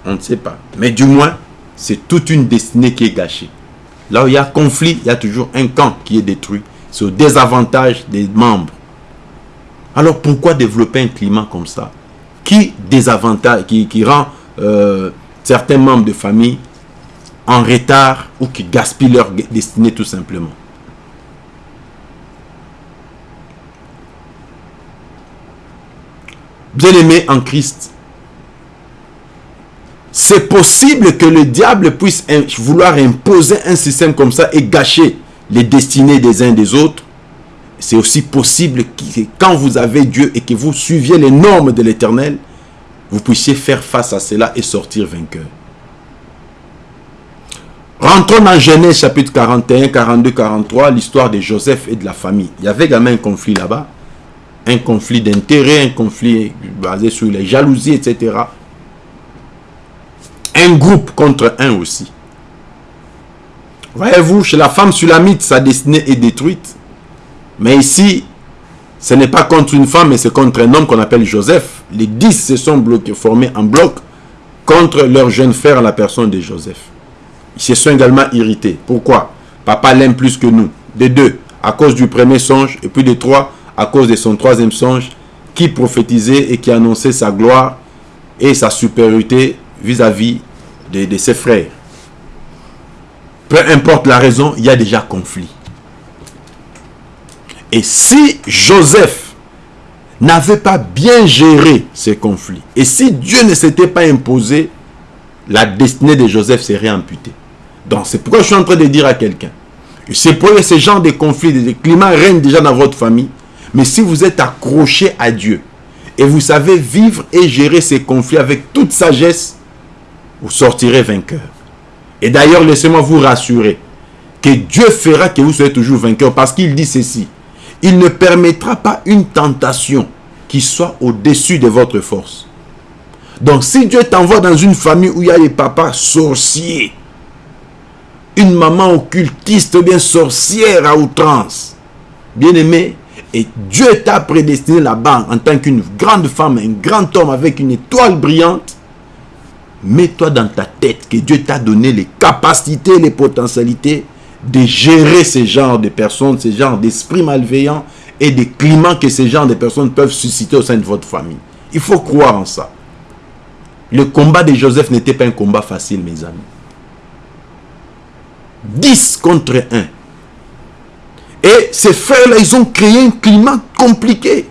On ne sait pas. Mais du moins, c'est toute une destinée qui est gâchée. Là où il y a conflit, il y a toujours un camp qui est détruit. C'est au désavantage des membres. Alors pourquoi développer un climat comme ça? Qui désavantage, qui, rend euh, certains membres de famille en retard ou qui gaspillent leur destinée tout simplement? Bien-aimés en Christ, c'est possible que le diable puisse vouloir imposer un système comme ça et gâcher les destinées des uns des autres. C'est aussi possible que quand vous avez Dieu et que vous suiviez les normes de l'éternel, vous puissiez faire face à cela et sortir vainqueur. Rentrons dans Genèse chapitre 41, 42, 43, l'histoire de Joseph et de la famille. Il y avait également un conflit là-bas un conflit d'intérêt, un conflit basé sur les jalousies, etc. Un groupe contre un aussi. Voyez-vous, chez la femme sulamite, sa destinée est détruite. Mais ici, ce n'est pas contre une femme, mais c'est contre un homme qu'on appelle Joseph. Les dix se sont bloqués, formés en bloc contre leur jeune frère, la personne de Joseph. Ils se sont également irrités. Pourquoi? Papa l'aime plus que nous. Des deux, à cause du premier songe, et puis des trois, à cause de son troisième songe qui prophétisait et qui annonçait sa gloire et sa supériorité vis-à-vis de, ses frères. Peu importe la raison, il y a déjà conflit. Et si Joseph n'avait pas bien géré ces conflits, et si Dieu ne s'était pas imposé, la destinée de Joseph serait amputée. Donc c'est pourquoi je suis en train de dire à quelqu'un, c'est ce genre de conflits, de climats règnent déjà dans votre famille, mais si vous êtes accroché à Dieu et vous savez vivre et gérer ces conflits avec toute sagesse, vous sortirez vainqueur. Et d'ailleurs, laissez-moi vous rassurer que Dieu fera que vous soyez toujours vainqueur parce qu'il dit ceci. Il ne permettra pas une tentation qui soit au-dessus de votre force. Donc si Dieu t'envoie dans une famille où il y a des papas sorciers, une maman occultiste bien sorcière à outrance, bien aimé, et Dieu t'a prédestiné là-bas en tant qu'une grande femme, un grand homme avec une étoile brillante. Mets-toi dans ta tête que Dieu t'a donné les capacités, les potentialités de gérer ce genre de personnes, ce genre d'esprits malveillants et des climats que ces genres de personnes peuvent susciter au sein de votre famille. Il faut croire en ça. Le combat de Joseph n'était pas un combat facile, mes amis. 10 contre 1. Et ces frères-là, ils ont créé un climat compliqué.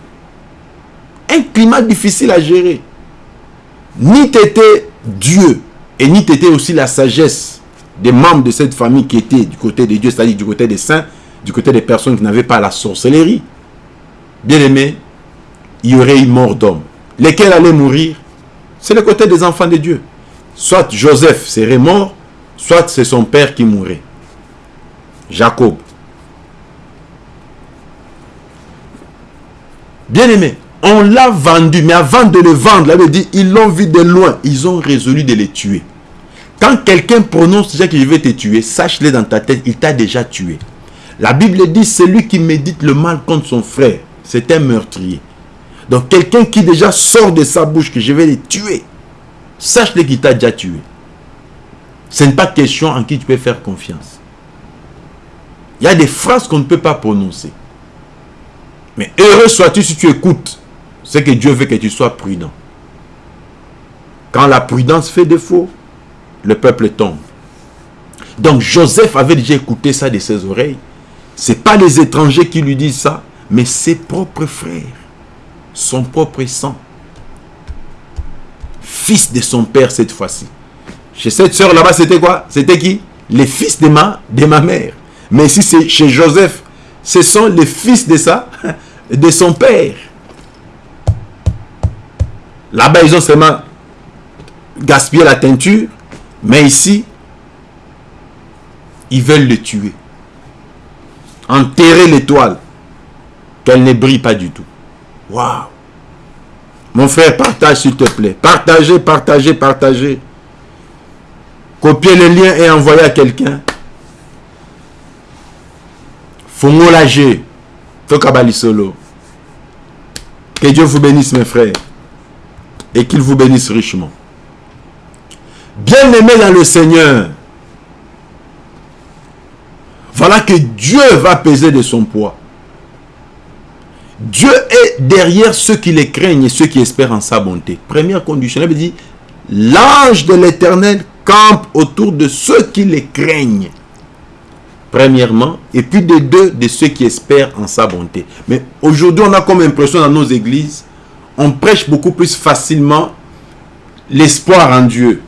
Un climat difficile à gérer. Ni t'étais Dieu, et ni t'étais aussi la sagesse des membres de cette famille qui étaient du côté de Dieu, c'est-à-dire du côté des saints, du côté des personnes qui n'avaient pas la sorcellerie. Bien aimé, il y aurait eu mort d'homme. Lesquels allaient mourir? C'est le côté des enfants de Dieu. Soit Joseph serait mort, soit c'est son père qui mourrait. Jacob. Bien-aimé, on l'a vendu, mais avant de le vendre, là, dit, ils l'ont vu de loin. Ils ont résolu de les tuer. Quand quelqu'un prononce déjà qu'il veut te tuer, sache-le dans ta tête, il t'a déjà tué. La Bible dit, celui qui médite le mal contre son frère, c'est un meurtrier. Donc quelqu'un qui déjà sort de sa bouche que je vais les tuer, sache-le qu'il t'a déjà tué. Ce n'est pas question en qui tu peux faire confiance. Il y a des phrases qu'on ne peut pas prononcer. Mais heureux sois-tu si tu écoutes ce que Dieu veut que tu sois prudent. Quand la prudence fait défaut, le peuple tombe. Donc Joseph avait déjà écouté ça de ses oreilles. Ce pas les étrangers qui lui disent ça, mais ses propres frères, son propre sang. Fils de son père cette fois-ci. Chez cette soeur là-bas, c'était quoi? C'était qui? Les fils de ma, de ma mère. Mais ici, c'est chez Joseph, ce sont les fils de ça, de son père. Là-bas, ils ont seulement gaspillé la teinture, mais ici, ils veulent le tuer. Enterrer l'étoile, qu'elle ne brille pas du tout. Waouh Mon frère, partage s'il te plaît. Partagez, partagez, partagez. Copiez le lien et envoyez à quelqu'un. Fongo Tokabali Solo. Que Dieu vous bénisse, mes frères. Et qu'il vous bénisse richement. Bien-aimé dans le Seigneur, voilà que Dieu va peser de son poids. Dieu est derrière ceux qui les craignent et ceux qui espèrent en sa bonté. Première condition, il dit, l'ange de l'éternel campe autour de ceux qui les craignent. Premièrement, et puis de deux, de ceux qui espèrent en sa bonté. Mais aujourd'hui, on a comme impression dans nos églises, on prêche beaucoup plus facilement l'espoir en Dieu.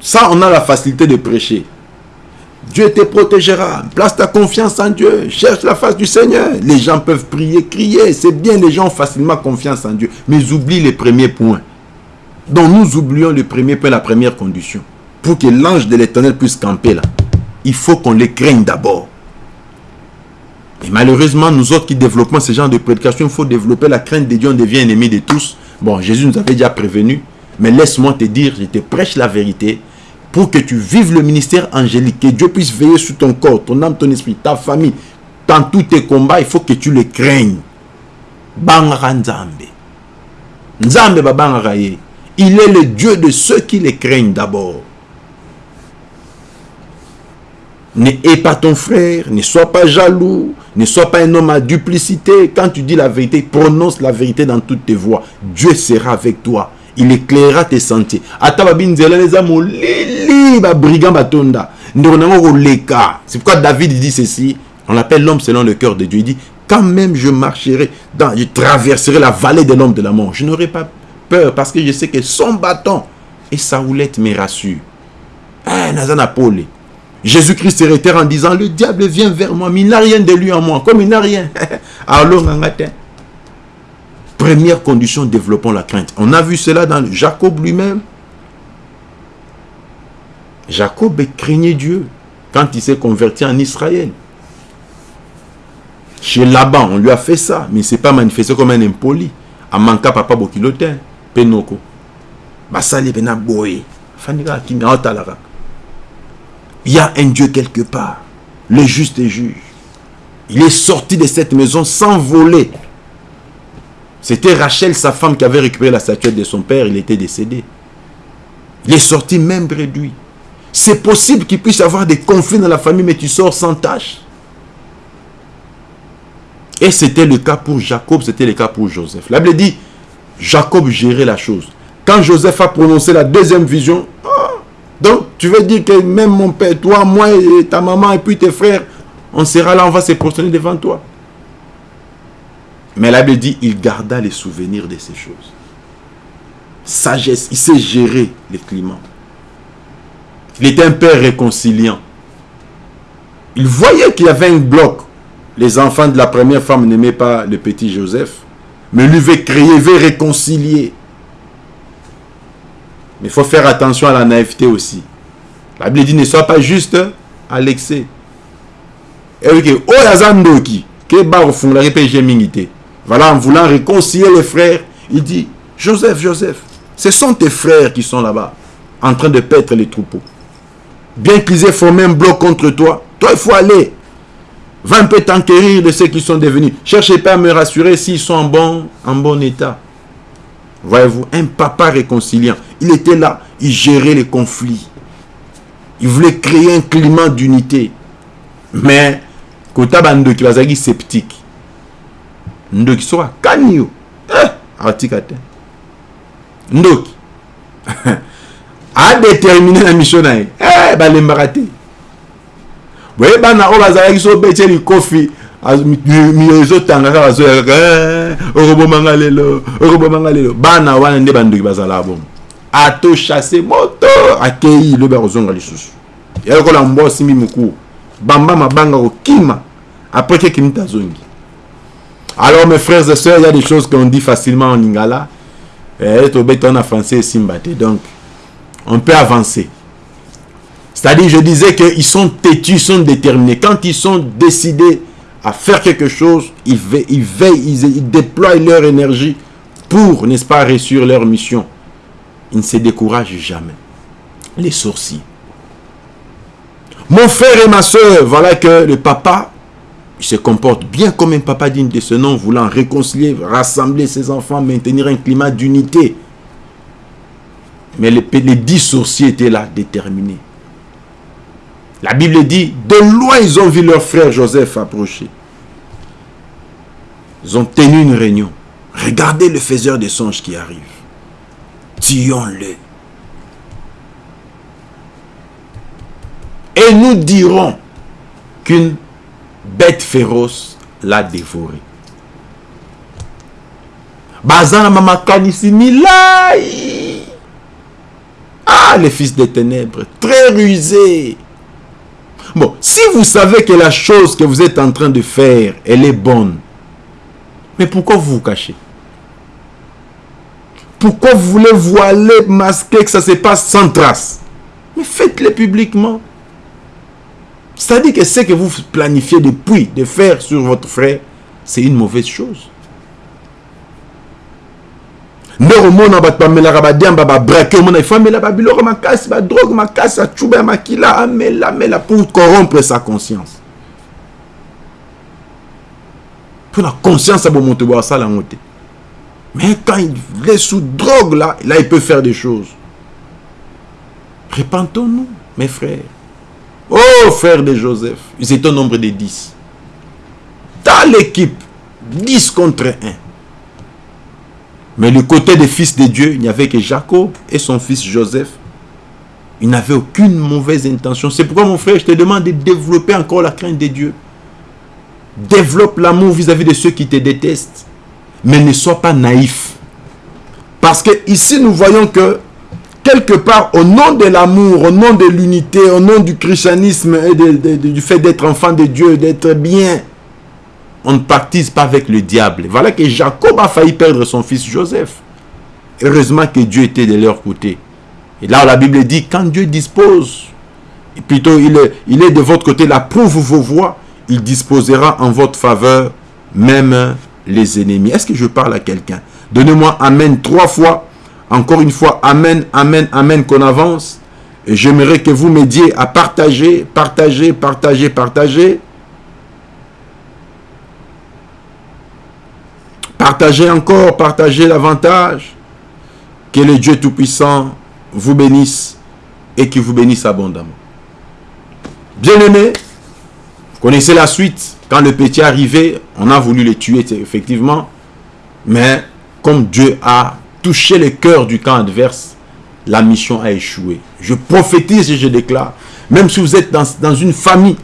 Ça, on a la facilité de prêcher. Dieu te protégera. Place ta confiance en Dieu. Cherche la face du Seigneur. Les gens peuvent prier, crier. C'est bien, les gens ont facilement confiance en Dieu. Mais ils oublient les premiers points. Donc nous oublions le premier point, la première condition. Pour que l'ange de l'éternel puisse camper là. Il faut qu'on les craigne d'abord. Et malheureusement, nous autres qui développons ce genre de prédication, il faut développer la crainte de Dieu. On devient ennemi de tous. Bon, Jésus nous avait déjà prévenu. Mais laisse-moi te dire, je te prêche la vérité pour que tu vives le ministère angélique, que Dieu puisse veiller sur ton corps, ton âme, ton esprit, ta famille, dans tous tes combats, il faut que tu le craignes. Il est le Dieu de ceux qui le craignent d'abord. Ne hais pas ton frère, ne sois pas jaloux, ne sois pas un homme à duplicité. Quand tu dis la vérité, prononce la vérité dans toutes tes voies. Dieu sera avec toi. Il éclairera tes sentiers. C'est pourquoi david dit ceci. On l'appelle l'homme selon le cœur de dieu. Il dit quand même je marcherai dans, je traverserai la vallée de l'homme de la mort. Je n'aurai pas peur parce que je sais que son bâton et sa houlette me rassure eh, nazana pole Jésus-Christ se réitère en disant le diable vient vers moi mais il n'a rien de lui en moi comme il n'a rien alors Première condition, développons la crainte. On a vu cela dans Jacob lui-même. Jacob craignait Dieu quand il s'est converti en Israël. Chez Laban, on lui a fait ça, mais il ne s'est pas manifesté comme un impoli. Amanka papa bokilotin, penoko. Basali bena boye. Il y a un Dieu quelque part. Le juste est juge. Il est sorti de cette maison sans voler. C'était Rachel, sa femme, qui avait récupéré la statuette de son père. Il était décédé. Il est sorti même réduit. C'est possible qu'il puisse y avoir des conflits dans la famille, mais tu sors sans tâche. Et c'était le cas pour Jacob, c'était le cas pour Joseph. La Bible dit, Jacob gérait la chose. Quand Joseph a prononcé la deuxième vision, ah, donc tu veux dire que même mon père, toi, moi, et ta maman, et puis tes frères, on sera là, on va se prosterner devant toi. Mais la dit, il garda les souvenirs de ces choses. Sagesse, il sait gérer les climats. Il était un père réconciliant. Il voyait qu'il y avait un bloc. Les enfants de la première femme n'aimaient pas le petit Joseph. Mais lui veut créer, veut réconcilier. Mais il faut faire attention à la naïveté aussi. La Bible dit, ne sois pas juste à l'excès. Et oui, oh, yazandoki, que bar fond la mingité. Voilà, en voulant réconcilier les frères, il dit, Joseph, Joseph, ce sont tes frères qui sont là-bas, en train de paître les troupeaux. Bien qu'ils aient formé un bloc contre toi, toi, il faut aller. Va un peu t'enquérir de ceux qui sont devenus. Cherchez pas à me rassurer s'ils sont en bon, en bon état. Voyez-vous, un papa réconciliant. Il était là, il gérait les conflits. Il voulait créer un climat d'unité. Mais, kota bando qui va sceptique. Ndoki sera kanyo. Eh, atika te. Ndoki. a déterminé la mission na ye. Eh, balembaka te. boye bana oyo bazalaki so obeti likofi mio ezotanga kaka bazoyakaka eh, okobomanga lelo okobomanga lelo. Bana wana nde bandoki bazala bomo atochasse moto akei lobi akozonga lisusu. Ya lokola mbwa osimbi mokuu bamba mabanga kokima après keke minute azongi. Alors mes frères et sœurs il y a des choses qu'on dit facilement en lingala. Eh, tobeta na français esimba donc on peut avancer. C'est-à-dire, je disais qu'ils sont têtus, ils sont déterminés. Quand ils sont décidés à faire quelque chose, ils veillent, ils, déploient leur énergie pour, n'est-ce pas, réussir leur mission. Ils ne se découragent jamais. Les sourcils. Mon frère et ma soeur, voilà que le papa, il se comporte bien comme un papa digne de ce nom, voulant réconcilier, rassembler ses enfants, maintenir un climat d'unité. Mais les, les dix sourciers étaient là, déterminés. La Bible dit, de loin ils ont vu leur frère Joseph approcher. Ils ont tenu une réunion. Regardez le faiseur des songes qui arrive. Tuons-le. Et nous dirons qu'une bête féroce l'a dévoré. Bazana mamakanisi Ah, les fils des ténèbres, très rusés. Bon, si vous savez que la chose que vous êtes en train de faire, elle est bonne, mais pourquoi vous vous cachez? Pourquoi vous voulez voiler, masquer, que ça se passe sans trace? Mais faites-le publiquement. C'est-à-dire que ce que vous planifiez depuis de faire sur votre frère, c'est une mauvaise chose. Nde komona bato bamelaka badiamba babrake omona ifo amela babiloko makasi badrogue makasi acuba ya makila amela amela pour corrompre sa conscience. Mpo na conscience ya te mais quand il est sous drogue là là il peut faire des choses. Répentons-nous mes frères. Oh frères de Joseph ils étaient au nombre de 10 dans l'équipe 10 contre 1 mais le côté des fils de Dieu, il n'y avait que Jacob et son fils Joseph. Il n'avait aucune mauvaise intention. C'est pourquoi mon frère, je te demande de développer encore la crainte de Dieu. Développe l'amour vis-à-vis de ceux qui te détestent. Mais ne sois pas naïf. Parce que ici, nous voyons que quelque part, au nom de l'amour, au nom de l'unité, au nom du christianisme et du fait d'être enfant de Dieu, d'être bien, on ne partise pas avec le diable. Voilà que Jacob a failli perdre son fils Joseph. Heureusement que Dieu était de leur côté. Et là, la Bible dit, quand Dieu dispose, plutôt il est, de votre côté, la prouve vos voix, il disposera en votre faveur même les ennemis. Est-ce que je parle à quelqu'un? Donnez-moi Amen trois fois. Encore une fois, Amen, Amen, Amen, qu'on avance. Et j'aimerais que vous m'aidiez à partager, partager, partager, partager. Partagez encore, partagez l'avantage. Que le Dieu Tout-Puissant vous bénisse et qu'il vous bénisse abondamment. Bien-aimés, vous connaissez la suite. Quand le petit est arrivé, on a voulu le tuer, effectivement. Mais comme Dieu a touché le cœur du camp adverse, la mission a échoué. Je prophétise et je déclare, même si vous êtes dans, dans une famille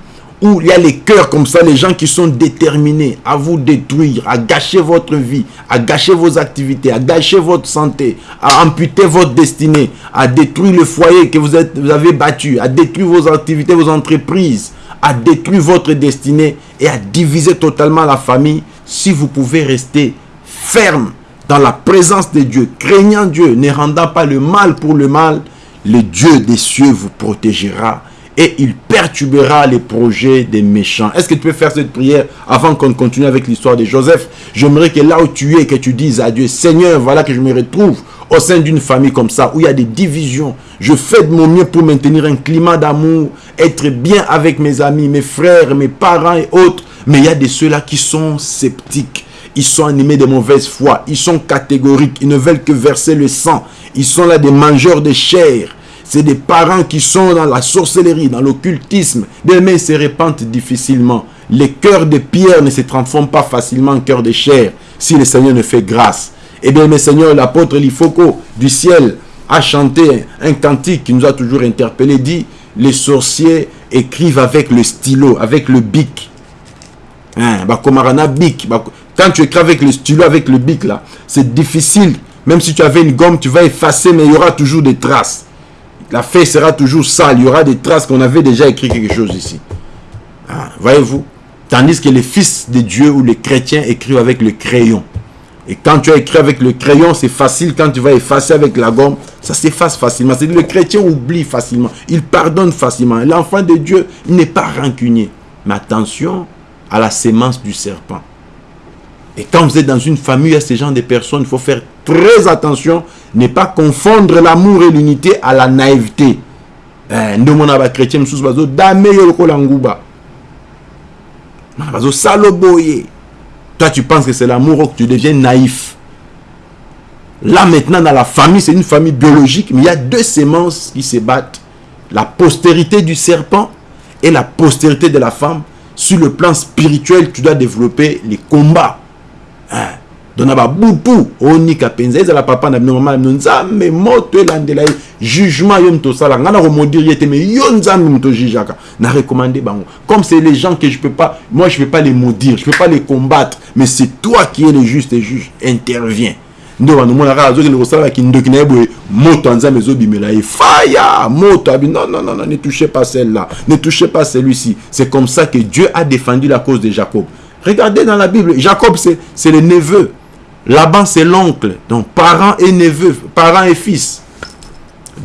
où il y a les cœurs comme ça, les gens qui sont déterminés à vous détruire, à gâcher votre vie, à gâcher vos activités, à gâcher votre santé, à amputer votre destinée, à détruire le foyer que vous, avez battu, à détruire vos activités, vos entreprises, à détruire votre destinée et à diviser totalement la famille, si vous pouvez rester ferme dans la présence de Dieu, craignant Dieu, ne rendant pas le mal pour le mal, le Dieu des cieux vous protégera et il perturbera les projets des méchants. Est-ce que tu peux faire cette prière avant qu'on continue avec l'histoire de Joseph? J'aimerais que là où tu es, que tu dises à Dieu, Seigneur, voilà que je me retrouve au sein d'une famille comme ça, où il y a des divisions. Je fais de mon mieux pour maintenir un climat d'amour, être bien avec mes amis, mes frères, mes parents et autres. Mais il y a de ceux-là qui sont sceptiques. Ils sont animés de mauvaise foi. Ils sont catégoriques. Ils ne veulent que verser le sang. Ils sont là des mangeurs de chair. C'est des parents qui sont dans la sorcellerie, dans l'occultisme. Des mains se répandent difficilement. Les cœurs de pierre ne se transforment pas facilement en cœurs de chair si le Seigneur ne fait grâce. Eh bien, mes seigneurs, l'apôtre Lifoko du ciel a chanté un cantique qui nous a toujours interpellé, dit les sorciers écrivent avec le stylo, avec le bic. Hein, bic. Quand tu écris avec le stylo, avec le bic, là, c'est difficile. Même si tu avais une gomme, tu vas effacer, mais il y aura toujours des traces. La feuille sera toujours sale. Il y aura des traces qu'on avait déjà écrit quelque chose ici. Ah, voyez-vous Tandis que les fils de Dieu ou les chrétiens écrivent avec le crayon. Et quand tu as écrit avec le crayon, c'est facile. Quand tu vas effacer avec la gomme, ça s'efface facilement. C'est le chrétien oublie facilement. Il pardonne facilement. L'enfant de Dieu n'est pas rancunier. Mais attention à la sémence du serpent. Et quand vous êtes dans une famille, il y a ce genre de personnes, il faut faire très attention, ne pas confondre l'amour et l'unité à la naïveté. Eh, toi, tu penses que c'est l'amour que tu deviens naïf. Là, maintenant, dans la famille, c'est une famille biologique, mais il y a deux sémences qui se battent. La postérité du serpent et la postérité de la femme. Sur le plan spirituel, tu dois développer les combats. Hein? dona babutu onika mpenza ezala papa na bino mama na bino nzambe moto elandela ye jugement yo moto osala ngai nakomodire ye te mais yo nzambe moto ojugeaka na recommande bango comme c'est les gens que je peux pas moi je peux pas les maudire je peux pas les combattre mais c'est toi qui es le juste juge intervient nde banomona kaka azokende kosalaki ndoki na ye boye moto ya nzambe ezobimela ye faya moto abi non non non ne touchez pas celle-là ne touchez pas celui-ci c'est comme ça que Dieu a défendu la cause de Jacob. Regardez dans la Bible Jacob c'est le neveu Laban, c'est l'oncle. Donc, parents et neveux, parents et fils.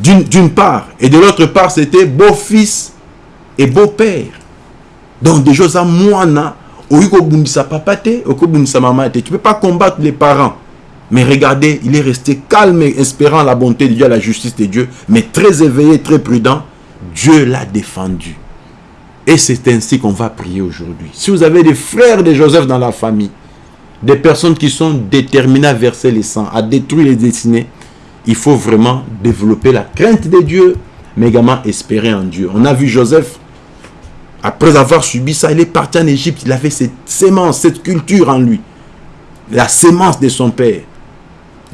D'une part. Et de l'autre part, c'était beau-fils et beau-père. Donc, des choses à moana. Tu ne peux pas combattre les parents. Mais regardez, il est resté calme et espérant la bonté de Dieu, la justice de Dieu, mais très éveillé, très prudent. Dieu l'a défendu. Et c'est ainsi qu'on va prier aujourd'hui. Si vous avez des frères de Joseph dans la famille, des personnes qui sont déterminées à verser les sangs, à détruire les destinées, il faut vraiment développer la crainte de Dieu, mais également espérer en Dieu. On a vu Joseph, après avoir subi ça, il est parti en Égypte, il avait cette sémence, cette culture en lui. La sémence de son père.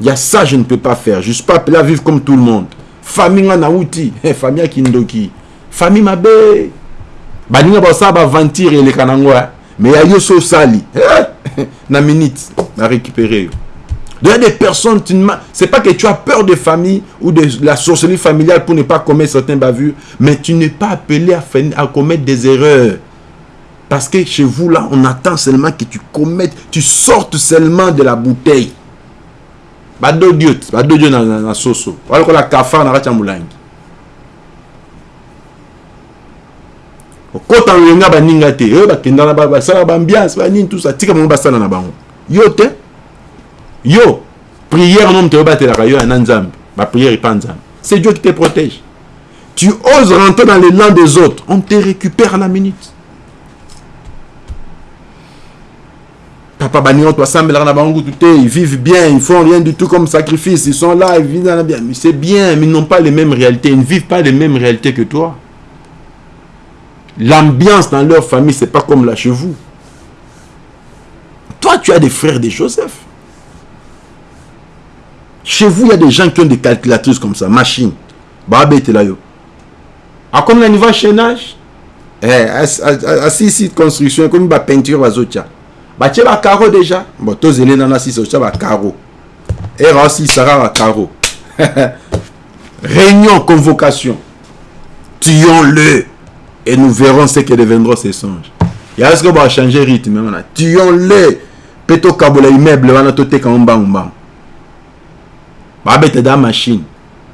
Il y a ça, je ne peux pas faire. Je ne suis pas appelé à vivre comme tout le monde. Famille Naouti, famille Kindoki, famille Mabe. Baninga Basa va ventir et les. Mais il y a Yoso Sali. na minute à récupérer. Il y a des personnes, c'est pas que tu as peur de famille ou de la sorcellerie familiale pour ne pas commettre certains bavures, mais tu n'es pas appelé à, à commettre des erreurs. Parce que chez vous, là, on attend seulement que tu commettes, tu sortes seulement de la bouteille. Bado Dieu, bado Dieu dans la soso. Voilà que la kafar na rachamulangi. Okota loyenga baninga te oyo bakenda na basala baambiance banini tout ça. Tika bango basala na bango. Yo te yo prière no moto oyobatelaka yo yana nzambe. Baprière epa nzambe. C'est dieu qui te protège. Tu oses rentrer dans les lands des autres. On te récupère à la minute. Papa baninga twasambelaka na bango kutu te ils vivent bien ils font rien du tout comme sacrifice ils sont là ils vivent bien. C'est bien mais ils n'ont pas les mêmes réalités ils ne vivent pas les mêmes réalités que toi L'ambiance dans leur famille, c'est pas comme là chez vous. Toi, tu as des frères de Joseph. Chez vous, il y a des gens qui ont des calculatrices comme ça, machine. Babé était là. Ah, comme le niveau chaînage, eh, assis ici, construction, comme une peinture, bazotia. Bah, tu as carreau déjà. Bon, tous les gens ici, c'est un carreau. Et aussi, ça un carreau. Réunion, convocation. Tuons-le et nous verrons ce que deviendront ces songes. Il y a ce qu'on va changer rythme. Tuons-les. Peto kabola immeuble, wana to teka mbang mbang. Ba bête dans machine.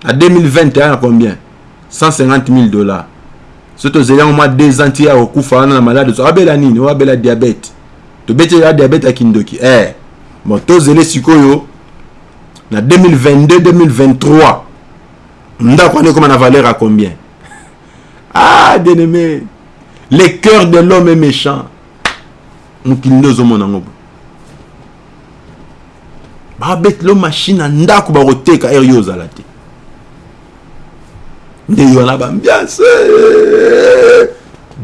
En 2021, combien 150 000 dollars. Surtout, c'est au moins deux as au coup, na malade. Tu as la nini, tu as la diabète. Tu as la diabète à Kindoki. Eh, bon, tu as sikoyo. En 2022-2023, Nda connaît comme la valeur à combien ah, bien-aimé, le cœur de l'homme est méchant. mokili nde ozomona yango bo babetela mashine na ndako bakoteka ere yo ozala te nde yo wana bambiance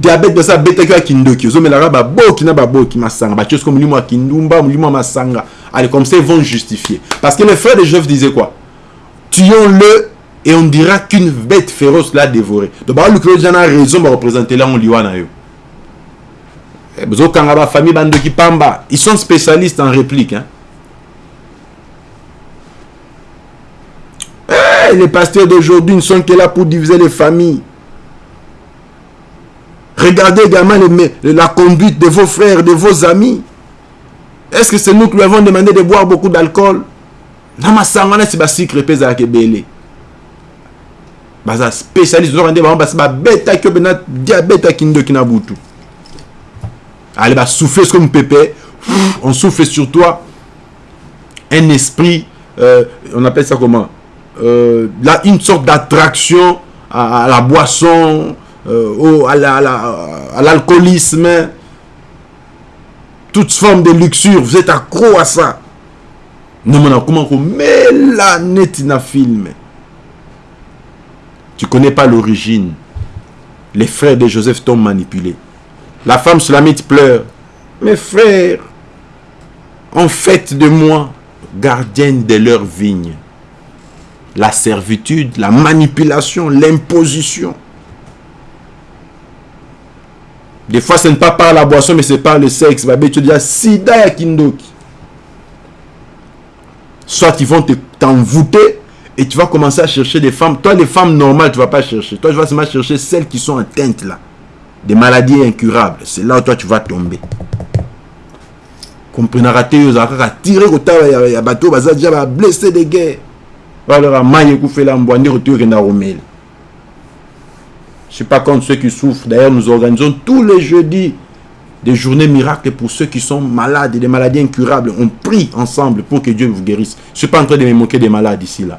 diabete basi abetaki ya kindoki ozomelaka baboki na baboki masanga batie siko molimo ya kindumba molimo ya masanga allez comme ça ils vont justifier parce que les frères de Joseph disaient quoi tuons-le et on dira qu'une bête féroce l'a dévoré. Donc baluki déjà na raison bareprésenter là on liwa na yo bozokanga bafamille bandoki pamba. Ils sont spécialistes en réplique hein. Eh, les pasteurs d'aujourd'hui ne sont que là pour diviser les familles. Regardez également les, la conduite de vos frères, de vos amis. Est-ce que c'est nous qui lui avons demandé de boire beaucoup d'alcool? Namasangana si basikre mpe ezalaka ebele baza spécialiste ozokande bango basi babetaki yo mpena diabete akindoki na butu allez basouffle comme pépé on souffle sur toi. Un esprit euh, on appelle ça comment? Euh, là une sorte d'attraction à, la boisson euh, au, à l'alcoolisme, la, la, toute forme de luxure, vous êtes accro à ça. Non, mais comment mais la netina film? Tu connais pas l'origine. Les frères de Joseph t'ont manipulé. La femme slamite pleure. Mes frères ont fait de moi gardienne de leur vigne. La servitude, la manipulation, l'imposition. Des fois, ce n'est pas par la boisson, mais c'est par le sexe. Tu dis, sida ya kindoki. Soit ils vont t'envoûter et tu vas commencer à chercher des femmes. Toi, les femmes normales, tu ne vas pas chercher. Toi, tu vas seulement chercher celles qui sont atteintes là. Des maladies incurables. C'est là où toi, tu vas tomber. Comprenez, raté, ils ont tiré au tas, il y a bateau, blessé des guerres. Alors, maille, ils ont fait la mboine, ils ont tiré dans je suis pas contre ceux qui souffrent. D'ailleurs, nous organisons tous les jeudis des journées miracles pour ceux qui sont malades et des maladies incurables. On prie ensemble pour que Dieu vous guérisse. Je ne suis pas en train de me moquer des malades ici, là.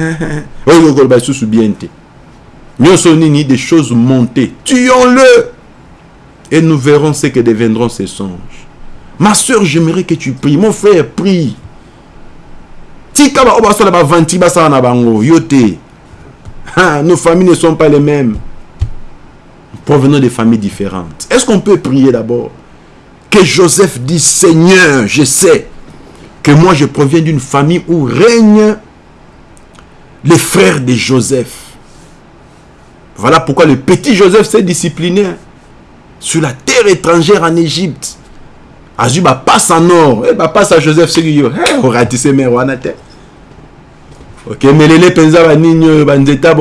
nini des choses montées. Tuons-le. Et nous verrons ce que deviendront ces songes. Ma soeur j'aimerais que tu pries. Mon frère prie. Nos familles ne sont pas les mêmes. Provenant des familles différentes. Est-ce qu'on peut prier d'abord? Que Joseph dit Seigneur je sais que moi je proviens d'une famille où règnent les frères de Joseph. Voilà pourquoi le petit Joseph s'est discipliné sur la terre étrangère en Égypte. Azwi bapasa en or. E bapasa Joseph soki yo oratise mer wana te okemelele mpenza banini oyo banzeta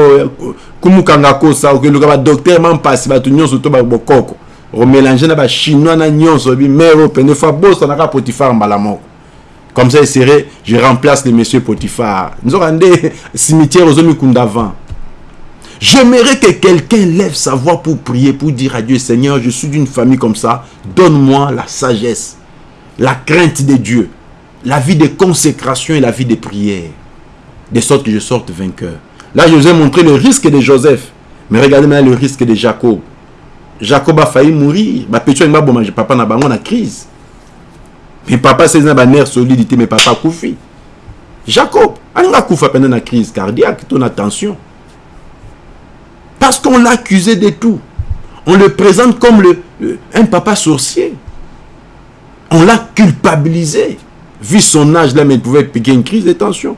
kumukanga kosa okeluka badokter ma mpasi bato nyonso to bokoko. Omélange na bachinois na nyonso pene fa bosanaka potifar comme ça eserait je remplace le monsieur potifar nzoka nde cimetière ozomikunda avant J'aimerais que quelqu'un lève sa voix pour prier, pour dire à Dieu, Seigneur, je suis d'une famille comme ça, donne-moi la sagesse, la crainte de Dieu, la vie de consécration et la vie de prière de sorte que je sorte vainqueur. Là, je vous ai montré le risque de Joseph. Mais regardez maintenant le risque de Jacob. Jacob a failli mourir. Ma petite papa n'a pas crise. Mais papa, c'est une nerf solidité, mais papa koufi. Jacob, il a koufa pendant la crise cardiaque, ton attention. Parce qu'on l'a accusé de tout. On le présente comme le, un papa sorcier. On l'a culpabilisé. Vu son âge, là, mais il pouvait piquer une crise de tension.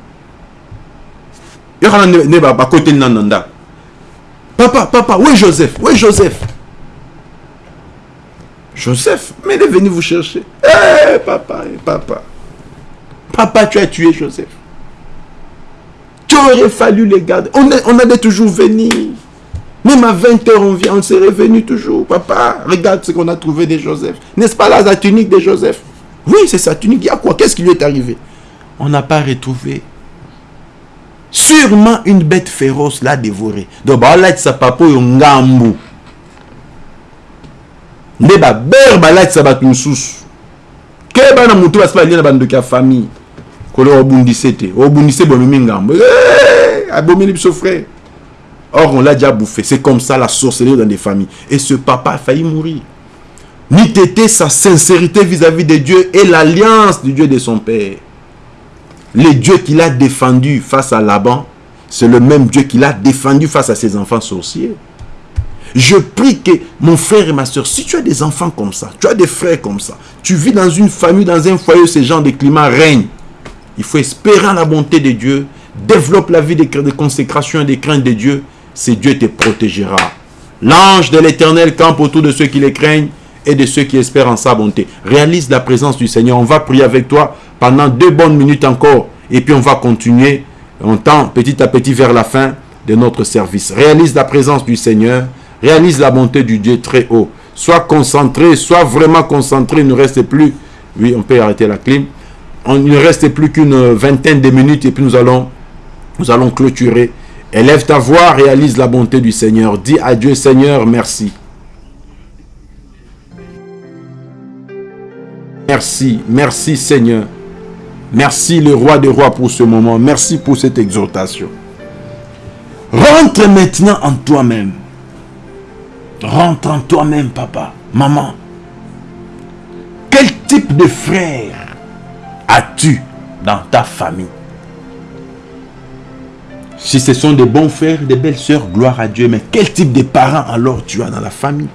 Papa, papa, où est Joseph est Joseph Joseph, mais il est venu vous chercher. Eh, papa, eh, papa. Papa, tu as tué Joseph. Tu aurais fallu les garder. On, est, allait toujours venir. Même à 20h, on vient, on s'est revenu toujours. Papa, regarde ce qu'on a trouvé de Joseph. N'est-ce pas là, la tunique de Joseph? Oui, c'est sa tunique. Il y a quoi? Qu'est-ce qui lui est arrivé? On n'a pas retrouvé. Sûrement une bête féroce l'a dévoré. Donc, bah, là, ça papa. Or on l'a déjà bouffé. C'est comme ça la sorcellerie dans des familles. Et ce papa a failli mourir. Ni t'était sa sincérité vis-à-vis -vis de Dieu et l'alliance du Dieu de son père. Le Dieu qu'il a défendu face à Laban c'est le même Dieu qu'il a défendu face à ses enfants sorciers je prie que mon frère et ma soeur, si tu as des enfants comme ça, tu as des frères comme ça, tu vis dans une famille, dans un foyer ce genre de climat règne, il faut espérer la bonté de Dieu, développe la vie de, consécration et de crainte de Dieu, c'est Dieu te protégera. L'ange de l'éternel campe autour de ceux qui les craignent et de ceux qui espèrent en sa bonté. Réalise la présence du Seigneur. On va prier avec toi pendant deux bonnes minutes encore. Et puis on va continuer. On tend petit à petit vers la fin de notre service. Réalise la présence du Seigneur réalise la bonté du Dieu très haut. Sois concentré, sois vraiment concentré. Il ne reste plus, oui, on peut arrêter la clim. il ne reste plus qu'une vingtaine de minutes et puis nous allons, nous allons clôturer. Élève ta voix, réalise la bonté du Seigneur. Dis à Dieu, Seigneur, merci. Merci, merci Seigneur. Merci le roi des rois pour ce moment. Merci pour cette exhortation. Rentre maintenant en toi-même. Rentre en toi-même, papa, maman. Quel type de frère as-tu dans ta famille? Si ce sont des bons frères, des belles sœurs, gloire à Dieu. Mais quel type de parents alors tu as dans la famille?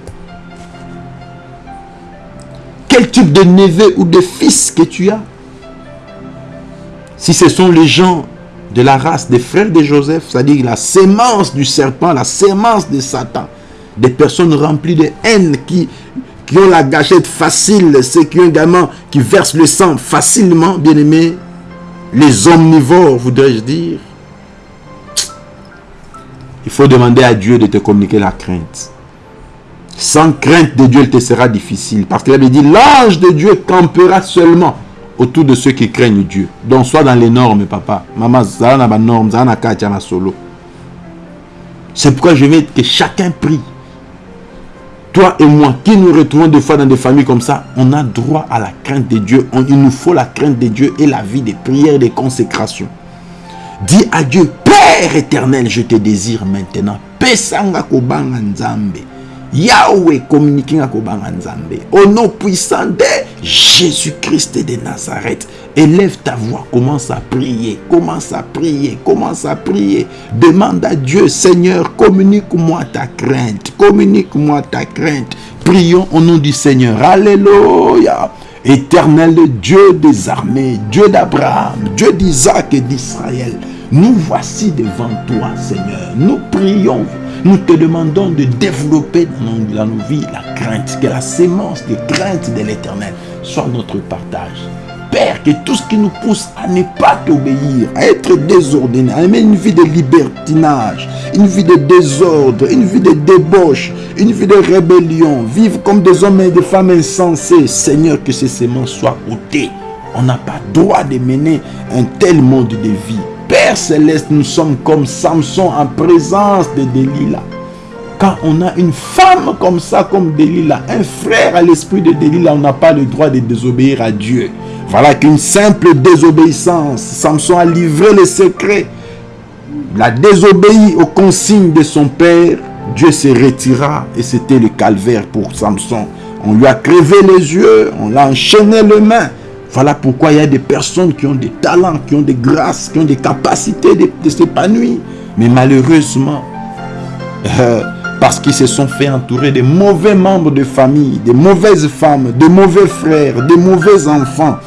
Quel type de neveu ou de fils que tu as? Si ce sont les gens de la race des frères de Joseph, c'est-à-dire la sémence du serpent, la sémence de Satan, des personnes remplies de haine qui, qui ont la gâchette facile, ceux qui ont également, qui versent le sang facilement, bien aimé, les omnivores, voudrais-je dire. Il faut demander à Dieu de te communiquer la crainte. Sans crainte de Dieu, il te sera difficile. Parce qu'il avait dit, l'ange de Dieu campera seulement autour de ceux qui craignent Dieu. Donc, soit dans les normes, papa. Maman, normes, solo. C'est pourquoi je veux que chacun prie toi et moi, qui nous retrouvons des fois dans des familles comme ça, on a droit à la crainte de Dieu. il nous faut la crainte de Dieu et la vie des prières, des consécrations. Dis à Dieu, Père éternel, je te désire maintenant. Nzambe. Yahweh communiquer Au nom puissant de Jésus-Christ de Nazareth. Élève ta voix, commence à prier, commence à prier, commence à prier. Demande à Dieu, Seigneur, communique-moi ta crainte, communique-moi ta crainte. Prions au nom du Seigneur. Alléluia. Éternel Dieu des armées, Dieu d'Abraham, Dieu d'Isaac et d'Israël. Nous voici devant toi, Seigneur. Nous prions nous te demandons de développer dans nos, vies la crainte, que la sémence de crainte de l'éternel soit notre partage. Père, que tout ce qui nous pousse à ne pas t'obéir, à être désordonné, à aimer une vie de libertinage, une vie de désordre, une vie de débauche, une vie de rébellion, vivre comme des hommes et des femmes insensés. Seigneur, que ces sémences soient ôtées. On n'a pas droit de mener un tel monde de vie. Père céleste, nous sommes comme Samson en présence de Delilah. Quand on a une femme comme ça, comme Delilah, un frère à l'esprit de Delilah, on n'a pas le droit de désobéir à Dieu. Voilà qu'une simple désobéissance, Samson a livré les secrets. Il a désobéi aux consignes de son père. Dieu se retira et c'était le calvaire pour Samson. On lui a crevé les yeux, on l'a enchaîné les mains. Voilà pourquoi il y a des personnes qui ont des talents, qui ont des grâces, qui ont des capacités de, s'épanouir. Mais malheureusement, euh, parce qu'ils se sont fait entourer de mauvais membres de famille, de mauvaises femmes, de mauvais frères, de mauvais enfants,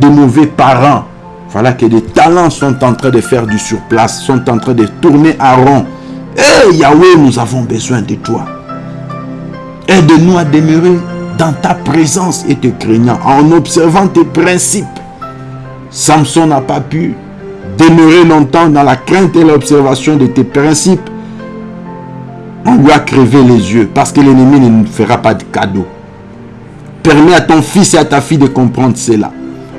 de mauvais parents. Voilà que des talents sont en train de faire du surplace, sont en train de tourner à rond. Eh Yahweh, nous avons besoin de toi. Aide-nous à demeurer dans ta présence et te craignant, en observant tes principes. Samson n'a pas pu demeurer longtemps dans la crainte et l'observation de tes principes. On lui a crevé les yeux parce que l'ennemi ne nous fera pas de cadeau. Permets à ton fils et à ta fille de comprendre cela.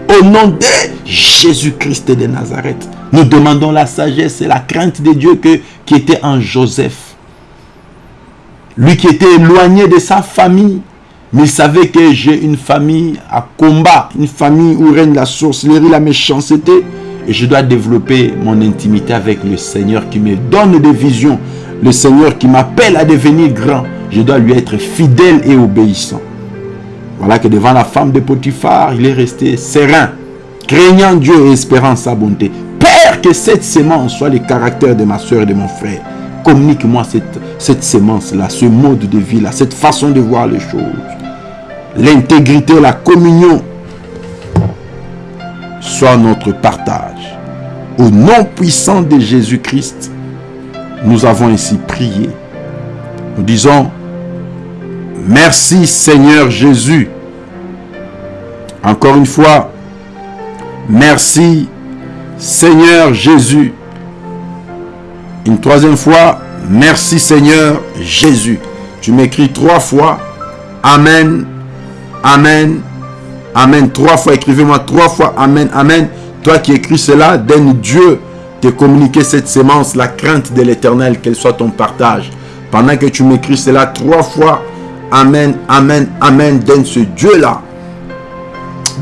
Au nom de Jésus-Christ de Nazareth, nous demandons la sagesse et la crainte de Dieu que, qui était en Joseph. Lui qui était éloigné de sa famille, mais il savait que j'ai une famille à combat, une famille où règne la sorcellerie, la méchanceté. Et je dois développer mon intimité avec le Seigneur qui me donne des visions. Le Seigneur qui m'appelle à devenir grand. Je dois lui être fidèle et obéissant. Voilà que devant la femme de Potiphar, il est resté serein, craignant Dieu et espérant sa bonté. Père, que cette sémence soit le caractère de ma soeur et de mon frère. Communique-moi cette, cette sémence-là, ce mode de vie-là, cette façon de voir les choses. L'intégrité, la communion soit notre partage. Au nom puissant de Jésus-Christ, nous avons ainsi prié. Nous disons, merci Seigneur Jésus. Encore une fois, merci Seigneur Jésus. Une troisième fois, merci Seigneur Jésus. Tu m'écris trois fois, Amen, Amen, Amen. Trois fois, écrivez-moi trois fois, Amen, Amen. Toi qui écris cela, donne Dieu te communiquer cette sémence, la crainte de l'éternel, qu'elle soit ton partage. Pendant que tu m'écris cela trois fois, Amen, Amen, Amen, donne ce Dieu-là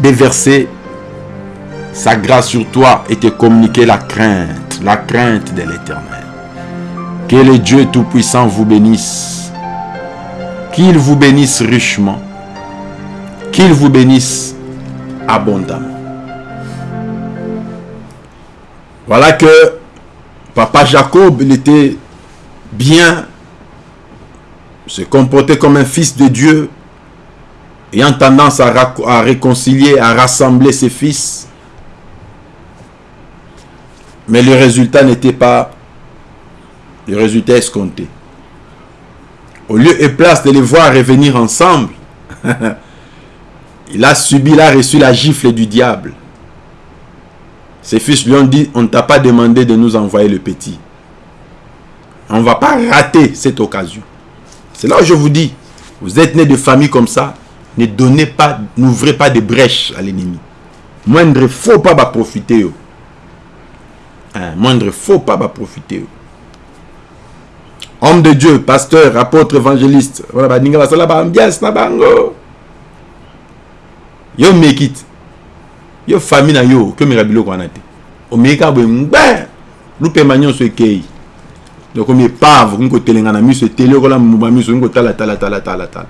déverser sa grâce sur toi et te communiquer la crainte, la crainte de l'éternel. Que le Dieu Tout-Puissant vous bénisse. Qu'il vous bénisse richement. Qu'il vous bénisse abondamment. Voilà que papa Jacob, il était bien, se comportait comme un fils de Dieu, ayant tendance à, à réconcilier, à rassembler ses fils. Mais le résultat n'était pas le résultat escompté. Au lieu et place de les voir revenir ensemble, il a subi, il a reçu la gifle du diable. Ses fils lui ont dit, on ne t'a pas demandé de nous envoyer le petit. On ne va pas rater cette occasion. C'est là où je vous dis, vous êtes né de famille comme ça, ne donnez pas, n'ouvrez pas de brèches à l'ennemi. Moindre faut pas profiter. Hein, moindre faut pas profiter. Homme de Dieu, pasteur, apôtre, évangéliste. Yo make it. Yo famille na yo que me rabilo kwana te. O me ka bo ngbe. Lupe manyo so ekei. Donc on est pave, on côté na miso télé ko la muba miso on tala tala tala tala tala.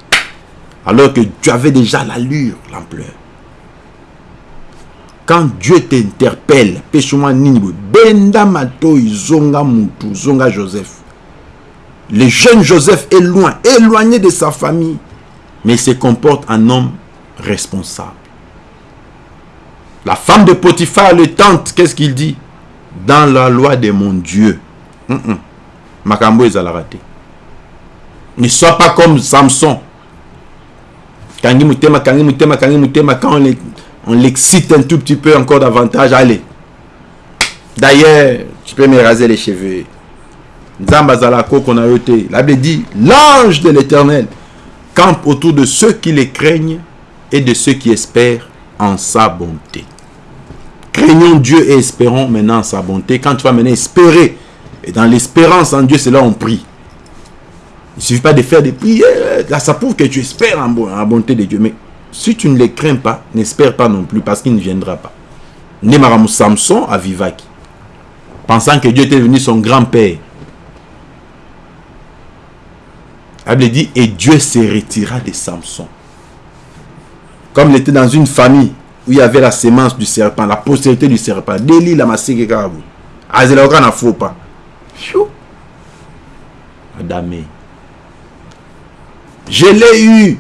Alors que tu avais déjà l'allure, l'ampleur. Quand Dieu t'interpelle, pêche-moi nini benda matoi zonga mutu, zonga Joseph. Le jeune Joseph est loin, éloigné de sa famille, mais il se comporte en homme responsable. La femme de Potiphar le tente, qu'est-ce qu'il dit? Dans la loi de mon Dieu. Makambo est à la raté. Ne sois pas comme Samson. Quand on l'excite un tout petit peu encore davantage, allez. D'ailleurs, tu peux me raser les cheveux. La Bible dit, l'ange de l'éternel campe autour de ceux qui les craignent et de ceux qui espèrent en sa bonté. Craignons Dieu et espérons maintenant en sa bonté. Quand tu vas maintenant espérer, et dans l'espérance en Dieu, c'est là on prie. Il ne suffit pas de faire des prières. Là, ça prouve que tu espères en, la bonté de Dieu. Mais si tu ne les crains pas, n'espère pas non plus parce qu'il ne viendra pas. Némaramou Samson à Vivaki, pensant que Dieu était devenu son grand-père. Elle dit, et Dieu se retira de Samson. Comme il était dans une famille où il y avait la sémence du serpent, la postérité du serpent. Déli la massé kabu. Azelauka n'a faut pas. Chou. Adamé. Je l'ai eu.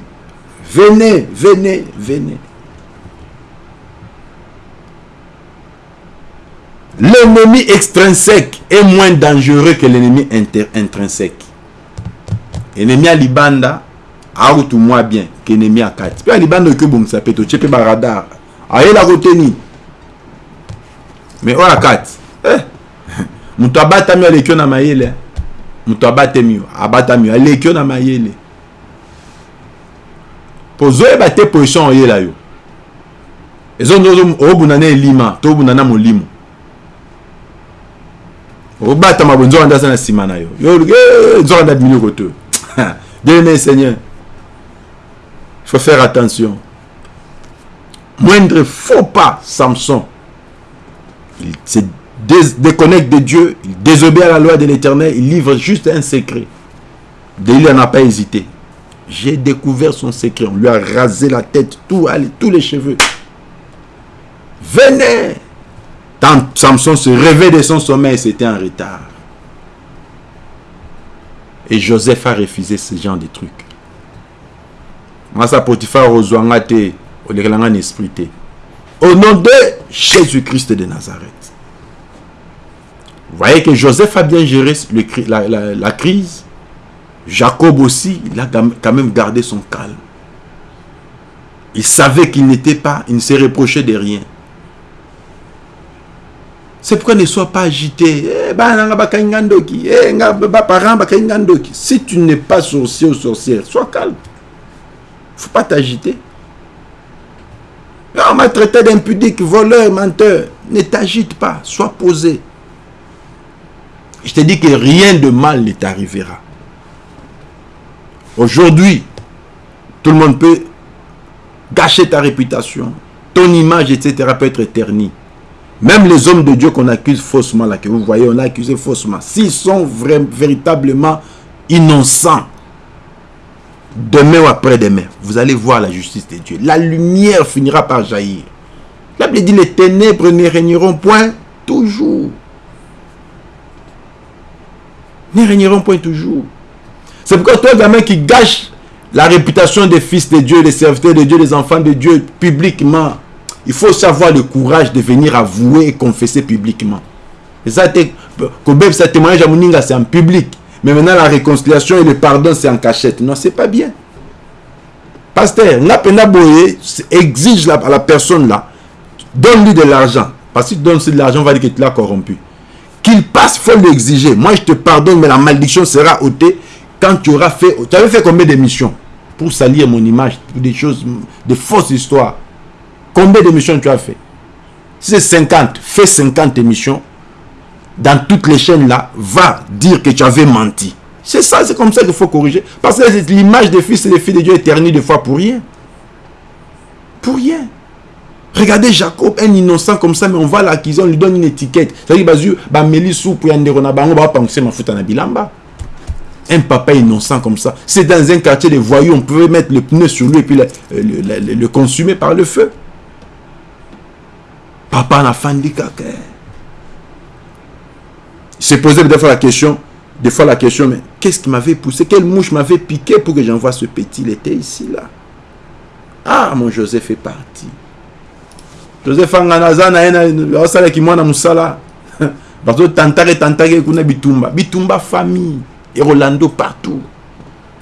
Venez, venez, venez. L'ennemi extrinsèque est moins dangereux que l'ennemi intrinsèque. Ennemi à libanda, arutu mwa bien kenemi akati mpe alibanda oki obongisa pe totie mpe baradar ayelako teni mais oyo akati eh. moto abatami oyo aleki yo. Na mayele moto abatami yo abatami yo aleki yo na mayele mpo ozoyeba te position oyela yo ezondo obunda na elima to obunda na molimo obatama bonzokanda aza na nsima na yo. Yo nzokanda bimiloko te bien aimé seigneur. Il faut faire attention. Moindre faux pas samson. Il se déconnecte de Dieu il désobéit à la loi de l'éternel il livre juste un secret. Délit n'a pas hésité. J'ai découvert son secret. On lui a rasé la tête tout, tous les cheveux. Venez! Samson se réveille de son sommeil, c'était en retard. Et Joseph a refusé ce genre de trucs. Potiphar au nom de Jésus-Christ de Nazareth. Vous voyez que Joseph a bien géré la, crise. Jacob aussi, il a quand même gardé son calme. Il savait qu'il n'était pas, il ne s'est reproché de rien. C'est pourquoi ne sois pas agité. Eh, eh, si tu n'es pas sorcier ou sorcière, sois calme. Faut pas t'agiter. On m'a traité d'impudique, voleur, menteur. Ne t'agite pas, sois posé. Je te dis que rien de mal ne t'arrivera. Aujourd'hui, tout le monde peut gâcher ta réputation, ton image, etc. peut être éternie. Même les hommes de Dieu qu'on accuse faussement, là, que vous voyez, on a accusé faussement, s'ils sont véritablement innocents, demain ou après-demain, vous allez voir la justice de Dieu. La lumière finira par jaillir. La Bible dit, les ténèbres ne régneront point toujours. Ne régneront point toujours. C'est pourquoi toi, gamin qui gâche la réputation des fils de Dieu, des serviteurs de Dieu, des enfants de Dieu, publiquement, il faut savoir le courage de venir avouer et confesser publiquement. Et ça, témoignage à c'est en public. Mais maintenant, la réconciliation et le pardon, c'est en cachette. Non, c'est pas bien. Pasteur, Napena Boye exige à la personne là, donne-lui de l'argent. Parce que tu donnes de l'argent, on va dire que tu l'as corrompu. Qu'il passe, il faut l'exiger. Moi, je te pardonne, mais la malédiction sera ôtée quand tu auras fait... Tu avais fait combien d'émissions pour salir mon image, pour des choses, des fausses histoires? Combien d'émissions tu as fait? Si c'est 50, fais 50 émissions. Dans toutes les chaînes là, va dire que tu avais menti. C'est ça, c'est comme ça qu'il faut corriger. Parce que l'image des fils et des filles de Dieu est ternie des fois pour rien. Pour rien. Regardez Jacob, un innocent comme ça, mais on va l'accuser, on lui donne une étiquette. C'est-à-dire, un papa innocent comme ça. C'est dans un quartier de voyous, on pouvait mettre le pneu sur lui et puis le consumer par le feu. Papa n'a pas kaka. Il s'est posé des fois la question, des fois la question, mais qu'est-ce qui m'avait poussé? Quelle mouche m'avait piqué pour que j'envoie ce petit Il était ici, là? Ah, mon Joseph est parti. Joseph Anganazana, osala ki mwana musala. Bazo tantare tantare kuna bitumba. Bitumba famille. Et Rolando partout.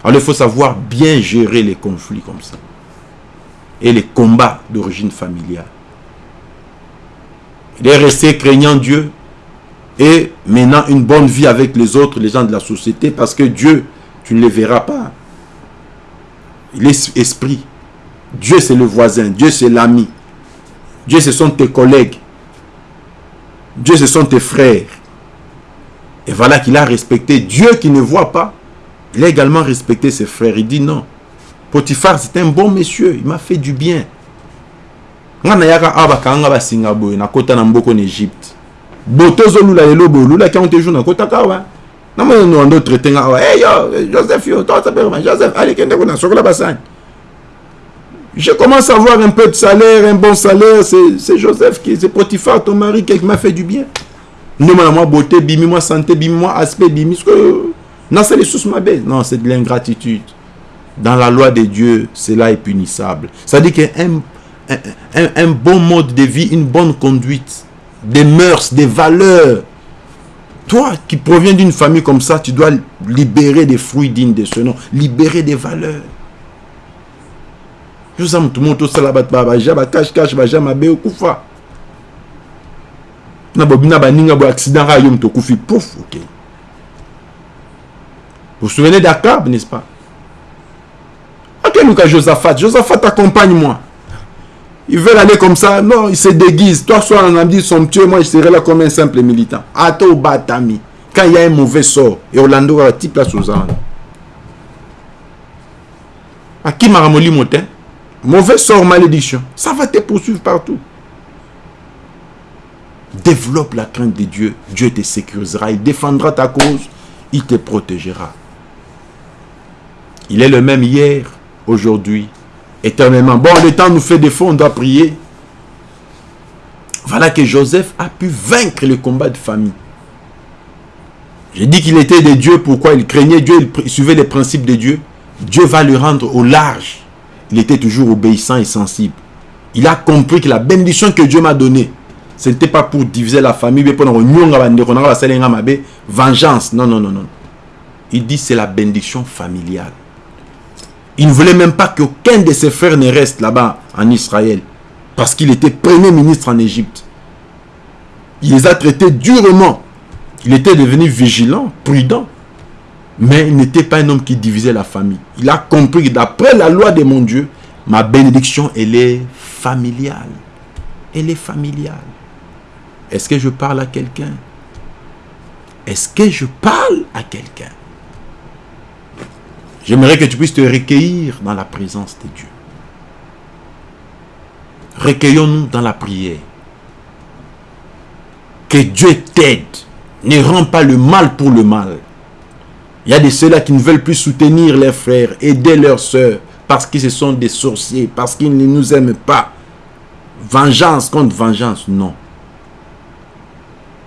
Alors il faut savoir bien gérer les conflits comme ça. Et les combats d'origine familiale. Il est resté craignant Dieu et menant une bonne vie avec les autres, les gens de la société, parce que Dieu, tu ne le verras pas. Il est esprit. Dieu, c'est le voisin. Dieu, c'est l'ami. Dieu, ce sont tes collègues. Dieu, ce sont tes frères. Et voilà qu'il a respecté Dieu qui ne voit pas. Il a également respecté ses frères. Il dit non. Potiphar, c'est un bon monsieur. Il m'a fait du bien. na egypte bo tozolula lelo boye olulaki yango te jour nakotaka awa. Namoni wando traite nga awa? Hey yo joseph yo tosapema joseph alekende kuna sokola basani. Je commence à avoir un peu de salaire un bon salaire. C'est joseph qui c'est potiphar ton mari qui m'a fait du bien. Ndemona mwa beauté bimi mwa santé bimi mwa aspect bimi que nasali lisusu mabe non c'est de l'ingratitude. Dans la loi de dieu cela est punissable. Ça dit qu'un un, bon mode de vie, une bonne conduite, des mœurs, des valeurs. Toi qui proviens d'une famille comme ça, tu dois libérer des fruits dignes de ce nom, libérer des valeurs. Vous vous souvenez d'Akab, n'est-ce pas? Nous, Josaphat. Josaphat, accompagne-moi. Ils veulent aller comme ça. Non, ils se déguisent. Toi, sois un ami somptueux. Moi, je serai là comme un simple militant. Ato Batami. Quand il y a un mauvais sort, et Orlando va type là sous À qui maramoli motin Mauvais sort, malédiction. Ça va te poursuivre partout. Développe la crainte de Dieu. Dieu te sécurisera. Il défendra ta cause. Il te protégera. Il est le même hier, aujourd'hui, éternellement. Bon, le temps nous fait défaut, on doit prier. Voilà que Joseph a pu vaincre le combat de famille. J'ai dit qu'il était de Dieu, pourquoi il craignait Dieu, il suivait les principes de Dieu. Dieu va le rendre au large. Il était toujours obéissant et sensible. Il a compris que la bénédiction que Dieu m'a donnée, ce n'était pas pour diviser la famille, mais pour vengeance. Non, non, non, non. Il dit c'est la bénédiction familiale. Il ne voulait même pas qu'aucun de ses frères ne reste là-bas en Israël. Parce qu'il était premier ministre en Égypte. Il les a traités durement. Il était devenu vigilant, prudent. Mais il n'était pas un homme qui divisait la famille. Il a compris que d'après la loi de mon Dieu, ma bénédiction, elle est familiale. Elle est familiale. Est-ce que je parle à quelqu'un? Est-ce que je parle à quelqu'un? J'aimerais que tu puisses te recueillir dans la présence de Dieu. Recueillons-nous dans la prière. Que Dieu t'aide. Ne rends pas le mal pour le mal. Il y a de ceux-là qui ne veulent plus soutenir leurs frères, aider leurs soeurs, parce qu'ils sont des sorciers, parce qu'ils ne nous aiment pas. Vengeance contre vengeance, non.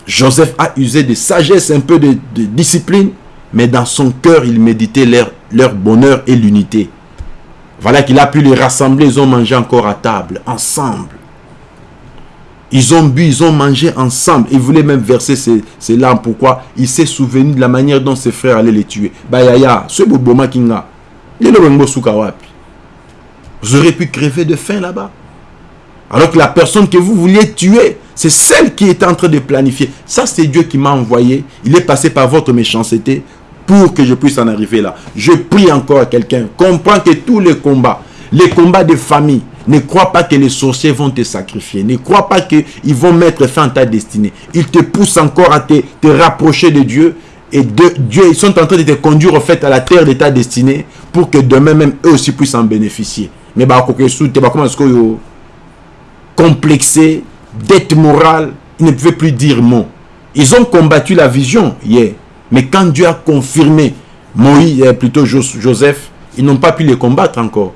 Joseph a usé de sagesse, un peu de, de discipline, mais dans son cœur, il méditait leur, bonheur et l'unité. Voilà qu'il a pu les rassembler, ils ont mangé encore à table, ensemble. Ils ont bu, ils ont mangé ensemble. Il voulait même verser ses, larmes. Pourquoi? Il s'est souvenu de la manière dont ses frères allaient les tuer. Bayaya, ce Boboma Kinga. Vous aurez pu crever de faim là-bas. Alors que la personne que vous vouliez tuer, c'est celle qui est en train de planifier. Ça, c'est Dieu qui m'a envoyé. Il est passé par votre méchanceté pour que je puisse en arriver là. Je prie encore à quelqu'un. Comprends que tous les combats, les combats de famille, ne crois pas que les sorciers vont te sacrifier. Ne crois pas qu'ils vont mettre fin à ta destinée. Ils te poussent encore à te, rapprocher de Dieu. Et de Dieu, ils sont en train de te conduire au fait à la terre de ta destinée pour que demain même eux aussi puissent en bénéficier. Mais bah, que complexé, dette morale, ils ne pouvaient plus dire mot. Ils ont combattu la vision hier. Mais quand Dieu a confirmé Moïse, euh, plutôt Joseph, ils n'ont pas pu les combattre encore.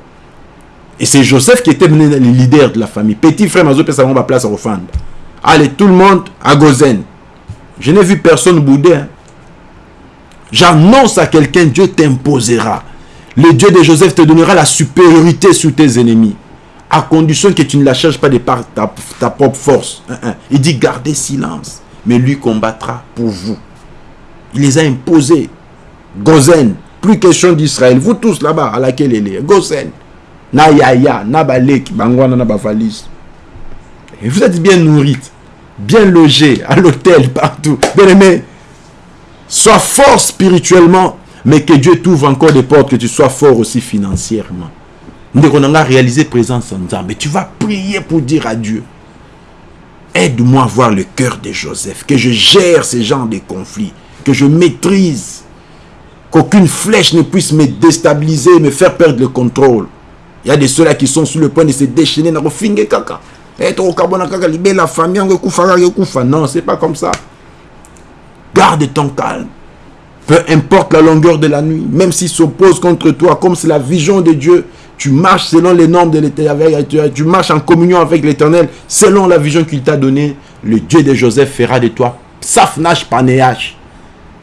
Et c'est Joseph qui était le leader de la famille. Petit frère Mazo on va place à Rofanda. Allez, tout le monde à Gozen. Je n'ai vu personne bouder. Hein. J'annonce à quelqu'un, Dieu t'imposera. Le Dieu de Joseph te donnera la supériorité sur tes ennemis. À condition que tu ne la cherches pas de ta, ta propre force. Il dit, gardez silence. Mais lui combattra pour vous. Il les a imposés. Gozen. Plus question d'Israël. Vous tous là-bas, à laquelle il est. Gozen. Na yaya, na balek, bangwana, na bafalis. Et vous êtes bien nourris, bien logés, à l'hôtel, partout. Bien aimé, sois fort spirituellement, mais que Dieu t'ouvre encore des portes, que tu sois fort aussi financièrement. On a réalisé présence en mais tu vas prier pour dire à Dieu, aide-moi à voir le cœur de Joseph, que je gère ces genres de conflits, que je maîtrise, qu'aucune flèche ne puisse me déstabiliser, me faire perdre le contrôle. Il y a des ceux-là qui sont sur le point de se déchaîner. Non, c'est pas comme ça. Garde ton calme. Peu importe la longueur de la nuit, même s'il s'oppose contre toi, comme c'est la vision de Dieu, tu marches selon les normes de l'éternel, tu marches en communion avec l'éternel, selon la vision qu'il t'a donnée, le Dieu de Joseph fera de toi Safnash Panéach.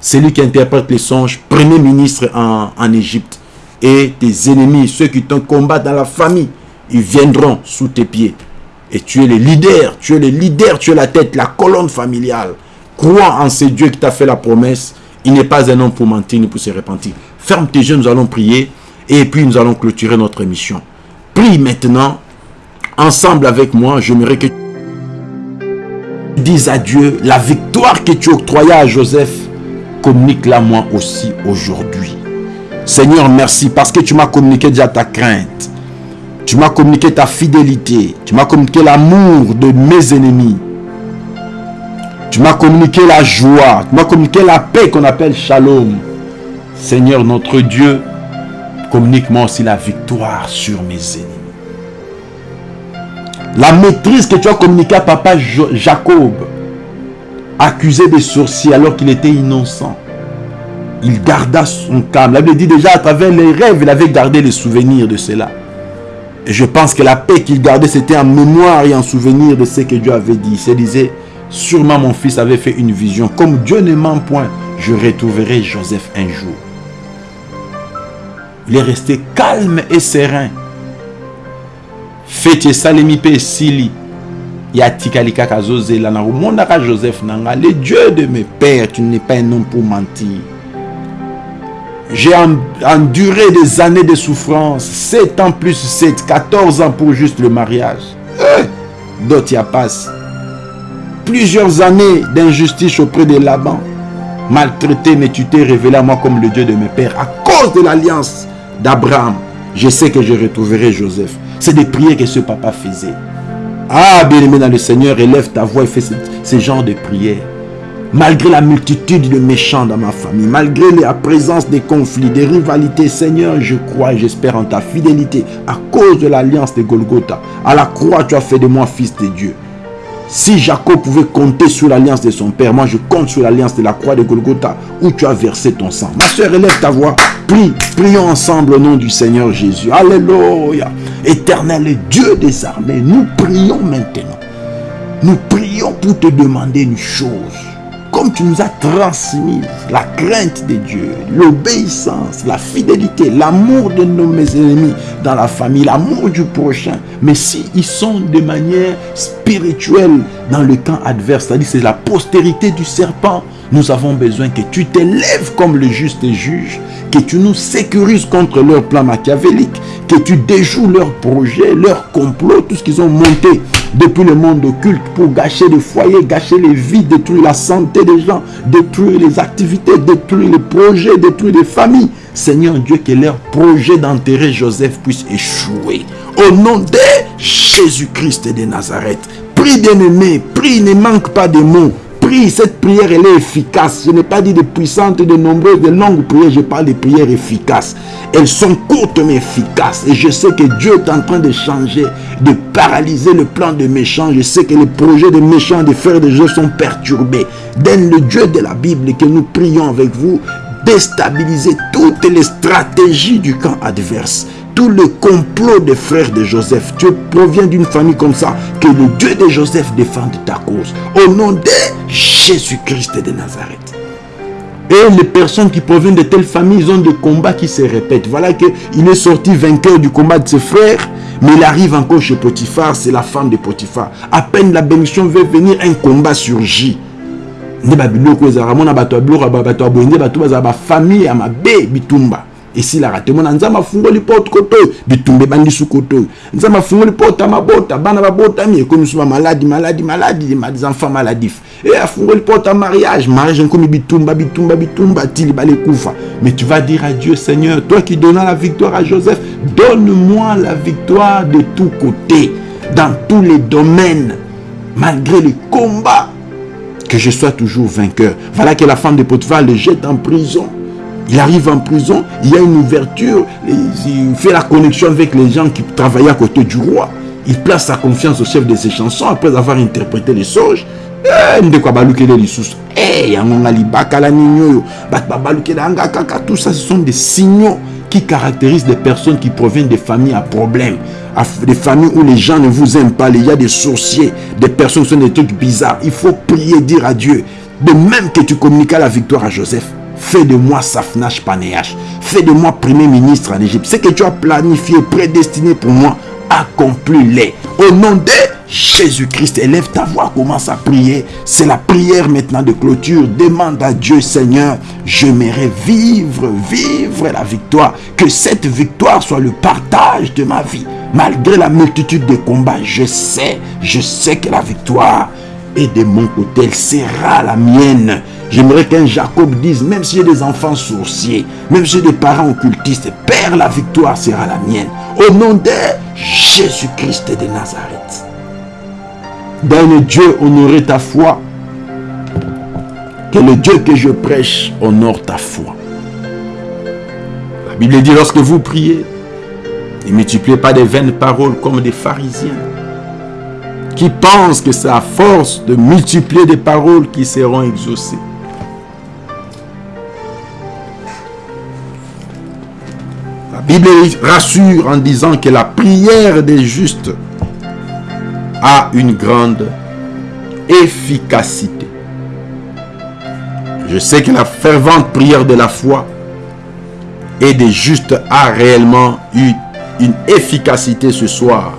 C'est lui qui interprète les songes, premier ministre en, Égypte et tes ennemis, ceux qui t'ont combattu dans la famille, ils viendront sous tes pieds. Et tu es le leader, tu es le leader, tu es la tête, la colonne familiale. Crois en ce Dieu qui t'a fait la promesse. Il n'est pas un homme pour mentir ni pour se repentir. Ferme tes yeux, nous allons prier. Et puis nous allons clôturer notre émission. Prie maintenant, ensemble avec moi, j'aimerais que tu dises à Dieu la victoire que tu octroyais à Joseph, communique-la moi aussi aujourd'hui. Seigneur, merci parce que tu m'as communiqué déjà ta crainte. Tu m'as communiqué ta fidélité. Tu m'as communiqué l'amour de mes ennemis. Tu m'as communiqué la joie. Tu m'as communiqué la paix qu'on appelle shalom. Seigneur notre Dieu, communique-moi aussi la victoire sur mes ennemis. La maîtrise que tu as communiquée à papa Jacob, accusé de sorcier alors qu'il était innocent. Il garda son calme. La Bible dit déjà à travers les rêves, il avait gardé les souvenirs de cela. Et je pense que la paix qu'il gardait, c'était en mémoire et en souvenir de ce que Dieu avait dit. Il se disait, sûrement mon fils avait fait une vision. Comme Dieu ne ment point, je retrouverai Joseph un jour. Il est resté calme et serein. Fete salemi sili. Ya tikali kaka zozela na Joseph nanga. Le Dieu de mes pères, tu n'es pas un homme pour mentir. J'ai enduré des années de souffrance. 7 ans plus 7, 14 ans pour juste le mariage. Eh, D'autres y passent. Plusieurs années d'injustice auprès de Laban. Maltraité, mais tu t'es révélé à moi comme le Dieu de mes pères. À cause de l'alliance d'Abraham, je sais que je retrouverai Joseph. C'est des prières que ce papa faisait. Ah, bien-aimé dans le Seigneur, élève ta voix et fais ce, genre de prières. Malgré la multitude de méchants dans ma famille, malgré la présence des conflits, des rivalités, Seigneur, je crois et j'espère en ta fidélité à cause de l'alliance de Golgotha. À la croix, tu as fait de moi fils de Dieu. Si Jacob pouvait compter sur l'alliance de son père, moi je compte sur l'alliance de la croix de Golgotha où tu as versé ton sang. Ma soeur, élève ta voix. Prie, prions ensemble au nom du Seigneur Jésus. Alléluia. Éternel Dieu des armées, nous prions maintenant. Nous prions pour te demander une chose comme tu nous as transmis la crainte de Dieu, l'obéissance, la fidélité, l'amour de nos ennemis dans la famille, l'amour du prochain, mais si ils sont de manière spirituelle dans le camp adverse, c'est-à-dire c'est la postérité du serpent, nous avons besoin que tu t'élèves comme le juste juge, que tu nous sécurises contre leur plan machiavélique, que tu déjoues leurs projets, leurs complots, tout ce qu'ils ont monté depuis le monde occulte pour gâcher les foyers, gâcher les vies, détruire la santé des gens, détruire les activités, détruire les projets, détruire les familles. Seigneur Dieu, que leur projet d'enterrer Joseph puisse échouer. Au nom de Jésus-Christ de Nazareth. Prie bien-aimé, prie, ne manque pas de mots cette prière, elle est efficace. Je n'ai pas dit de puissantes, de nombreuses, de longues prières. Je parle de prières efficaces. Elles sont courtes mais efficaces. Et je sais que Dieu est en train de changer, de paralyser le plan de méchants. Je sais que les projets des méchants, des frères de Dieu sont perturbés. Donne le Dieu de la Bible que nous prions avec vous déstabiliser toutes les stratégies du camp adverse tout le complot des frères de Joseph. Tu proviens d'une famille comme ça. Que le Dieu de Joseph défende ta cause. Au nom de Jésus-Christ de Nazareth. Et les personnes qui proviennent de telles familles, ils ont des combats qui se répètent. Voilà qu'il est sorti vainqueur du combat de ses frères, mais il arrive encore chez Potiphar, c'est la femme de Potiphar. À peine la bénédiction veut venir, un combat surgit. Esilaka te mona nzambe afungoli porte koto oyo bitumba ebandisi koto oyo nzambe afungoli porte ya mabota bana babotami ekomi so bamaladi maladi maladi des enfants maladif e afungoli porte ya mariage mariage ekomi bitumba bitumba bitumba tili balekufa mais tu vas dire à Dieu Seigneur toi qui donnas la victoire à Joseph donne-moi la victoire de tous côtés dans tous les domaines malgré les combats que je sois toujours vainqueur. Voilà que la femme de Potiphar le jette en prison. Il arrive en prison, il y a une ouverture, il fait la connexion avec les gens qui travaillaient à côté du roi. Il place sa confiance au chef de ses chansons après avoir interprété les songes. Eh, eh, tout ça, ce sont des signaux qui caractérisent des personnes qui proviennent des familles à problème, des familles où les gens ne vous aiment pas, il y a des sorciers, des personnes qui sont des trucs bizarres. Il faut prier, dire à Dieu, de même que tu communiques la victoire à Joseph, Fais de moi Safnash Panéach. Fais de moi premier ministre en Égypte. Ce que tu as planifié, prédestiné pour moi, accomplis-les. Au nom de Jésus-Christ, élève ta voix, commence à prier. C'est la prière maintenant de clôture. Demande à Dieu, Seigneur, j'aimerais vivre, vivre la victoire. Que cette victoire soit le partage de ma vie. Malgré la multitude de combats, je sais, je sais que la victoire et de mon côté, elle sera la mienne. J'aimerais qu'un Jacob dise, même si j'ai des enfants sourciers, même si j'ai des parents occultistes, Père, la victoire sera la mienne. Au nom de Jésus-Christ de Nazareth. Donne Dieu, honorer ta foi. Que le Dieu que je prêche honore ta foi. La Bible dit, lorsque vous priez, ne multipliez pas des vaines paroles comme des pharisiens qui pensent que c'est à force de multiplier des paroles qui seront exaucées. Bible rassure en disant que la prière des justes a une grande efficacité. Je sais que la fervente prière de la foi et des justes a réellement eu une efficacité ce soir.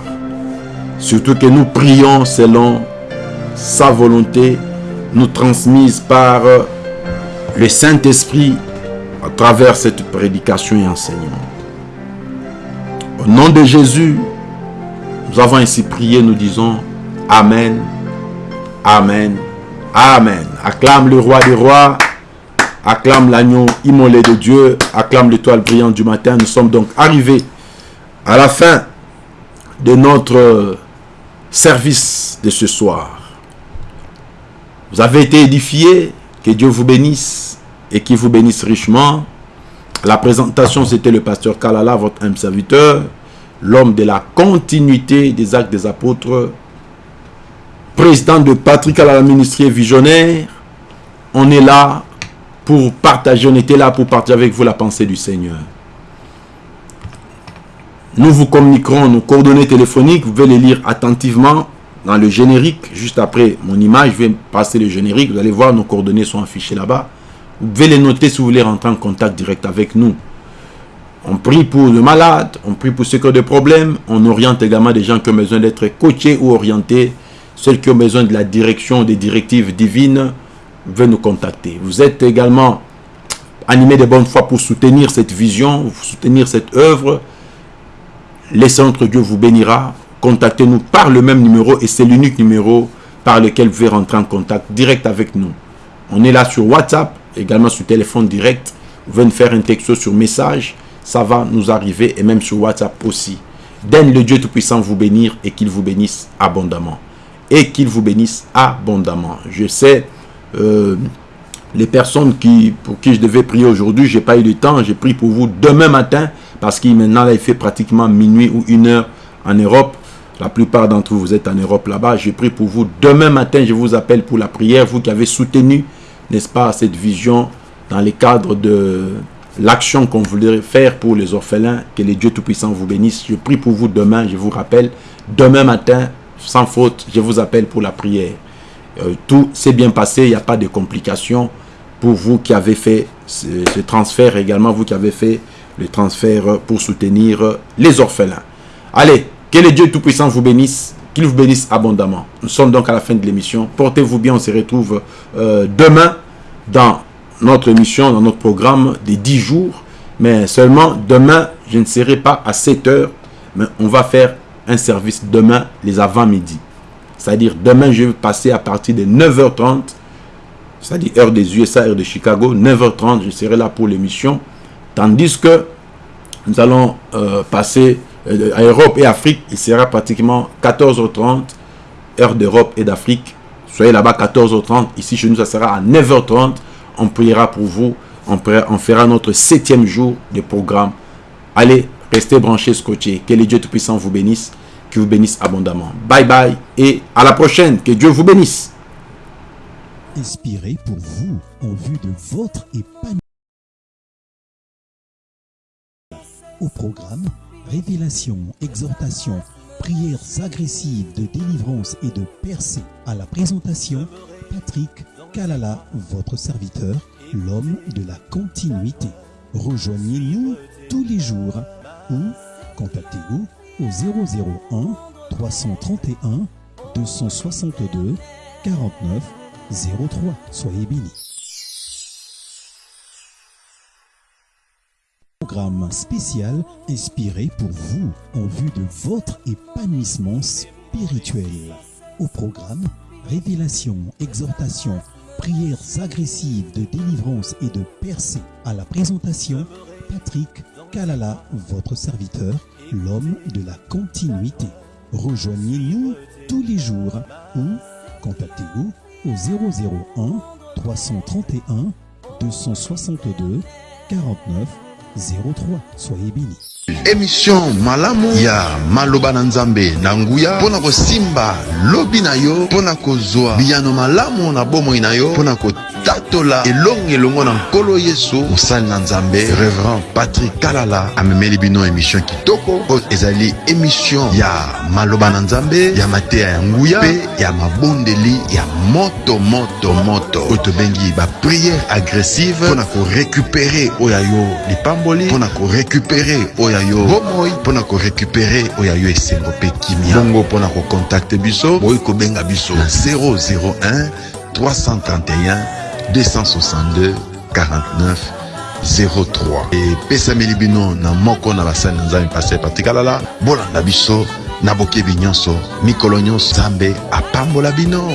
Surtout que nous prions selon sa volonté, nous transmise par le Saint-Esprit à travers cette prédication et enseignement. Nom de Jésus, nous avons ainsi prié, nous disons Amen, Amen, Amen. Acclame le roi des rois, acclame l'agneau immolé de Dieu, acclame l'étoile brillante du matin. Nous sommes donc arrivés à la fin de notre service de ce soir. Vous avez été édifiés, que Dieu vous bénisse et qu'il vous bénisse richement. La présentation, c'était le pasteur Kalala, votre âme serviteur, l'homme de la continuité des actes des apôtres, président de Patrick Kalala Ministrie Visionnaire. On est là pour partager, on était là pour partager avec vous la pensée du Seigneur. Nous vous communiquerons nos coordonnées téléphoniques. Vous pouvez les lire attentivement dans le générique. Juste après mon image, je vais passer le générique. Vous allez voir, nos coordonnées sont affichées là-bas. Vous pouvez les noter si vous voulez rentrer en contact direct avec nous. On prie pour le malade, on prie pour ceux qui ont des problèmes. On oriente également des gens qui ont besoin d'être coachés ou orientés. Ceux qui ont besoin de la direction, des directives divines, pouvez nous contacter. Vous êtes également animé de bonne foi pour soutenir cette vision, soutenir cette œuvre laissez entre Dieu vous bénira. Contactez-nous par le même numéro et c'est l'unique numéro par lequel vous pouvez rentrer en contact direct avec nous. On est là sur WhatsApp, également sur téléphone direct. Vous pouvez nous faire un texto sur message. Ça va nous arriver et même sur WhatsApp aussi. Donne le Dieu Tout-Puissant vous bénir et qu'il vous bénisse abondamment. Et qu'il vous bénisse abondamment. Je sais, euh, les personnes qui, pour qui je devais prier aujourd'hui, je n'ai pas eu de temps. J'ai pris pour vous demain matin parce qu'il maintenant il fait pratiquement minuit ou une heure en Europe. La plupart d'entre vous, vous êtes en Europe là-bas. J'ai pris pour vous. Demain matin, je vous appelle pour la prière. Vous qui avez soutenu, n'est-ce pas, cette vision dans le cadre de l'action qu'on voulait faire pour les orphelins. Que les dieux Tout-Puissants vous bénissent. Je prie pour vous demain, je vous rappelle. Demain matin, sans faute, je vous appelle pour la prière. Euh, tout s'est bien passé, il n'y a pas de complications pour vous qui avez fait ce, transfert également, vous qui avez fait le transfert pour soutenir les orphelins. Allez, que le Dieu Tout-Puissant vous bénisse, qu'il vous bénisse abondamment. Nous sommes donc à la fin de l'émission. Portez-vous bien, on se retrouve euh, demain dans notre émission, dans notre programme des 10 jours. Mais seulement demain, je ne serai pas à 7 heures, mais on va faire un service demain, les avant-midi. C'est-à-dire demain, je vais passer à partir de 9h30, c'est-à-dire heure des USA, heure de Chicago, 9h30, je serai là pour l'émission. Tandis que nous allons euh, passer euh, à Europe et Afrique, il sera pratiquement 14h30, heure d'Europe et d'Afrique. Soyez là-bas 14h30, ici chez nous ça sera à 9h30. On priera pour vous, on, fera notre septième jour de programme. Allez, restez branchés, scotchés. Que les Dieu Tout-Puissant vous bénisse, qu'il vous bénisse abondamment. Bye bye et à la prochaine. Que Dieu vous bénisse. Inspiré pour vous en vue de votre épanouissement. Au programme, révélation, exhortation, prières agressives de délivrance et de percée. À la présentation, Patrick Kalala, votre serviteur, l'homme de la continuité. Rejoignez-nous tous les jours ou contactez-nous au 001 331 262 49 03. Soyez bénis. Programme spécial inspiré pour vous en vue de votre épanouissement spirituel. Au programme, Révélations, exhortations, prières agressives de délivrance et de percée. À la présentation, Patrick Kalala, votre serviteur, l'homme de la continuité. Rejoignez-nous tous les jours ou contactez-nous au 001 331 262 49 03. Soyez bénis. Émission malamu. Ya maloba na nzambe na nguya. Mpo na kosimba lobi na yo. Mpo na kozwa biyano malamu na bomoi na yo. Mpo na kotatola elongo elongo na nkolo yesu. Mosali na nzambe. Reverend patrik kalala amemeli bino émission kitoko. Oyo ezali émission ya maloba na nzambe. Ya mateya ya nguya. Mpe ya mabondeli ya moto moto moto. Oyo tobengi bapriere agressive. Mpo na korekupere oyo ya yo lipamboli. Mpo na korekupere oyo ya yo. Bomoi mpo na korekupere oyo ya yo esengo mpe kimia. Bongo mpo na kokontakte biso. Boyi kobenga biso. Na. 001 331 262 49 03 epesameli bino na moko na basali na nzambe paster patikalala bolanda biso na bokebi nyonso mikolo nyonso nzambe apambola bino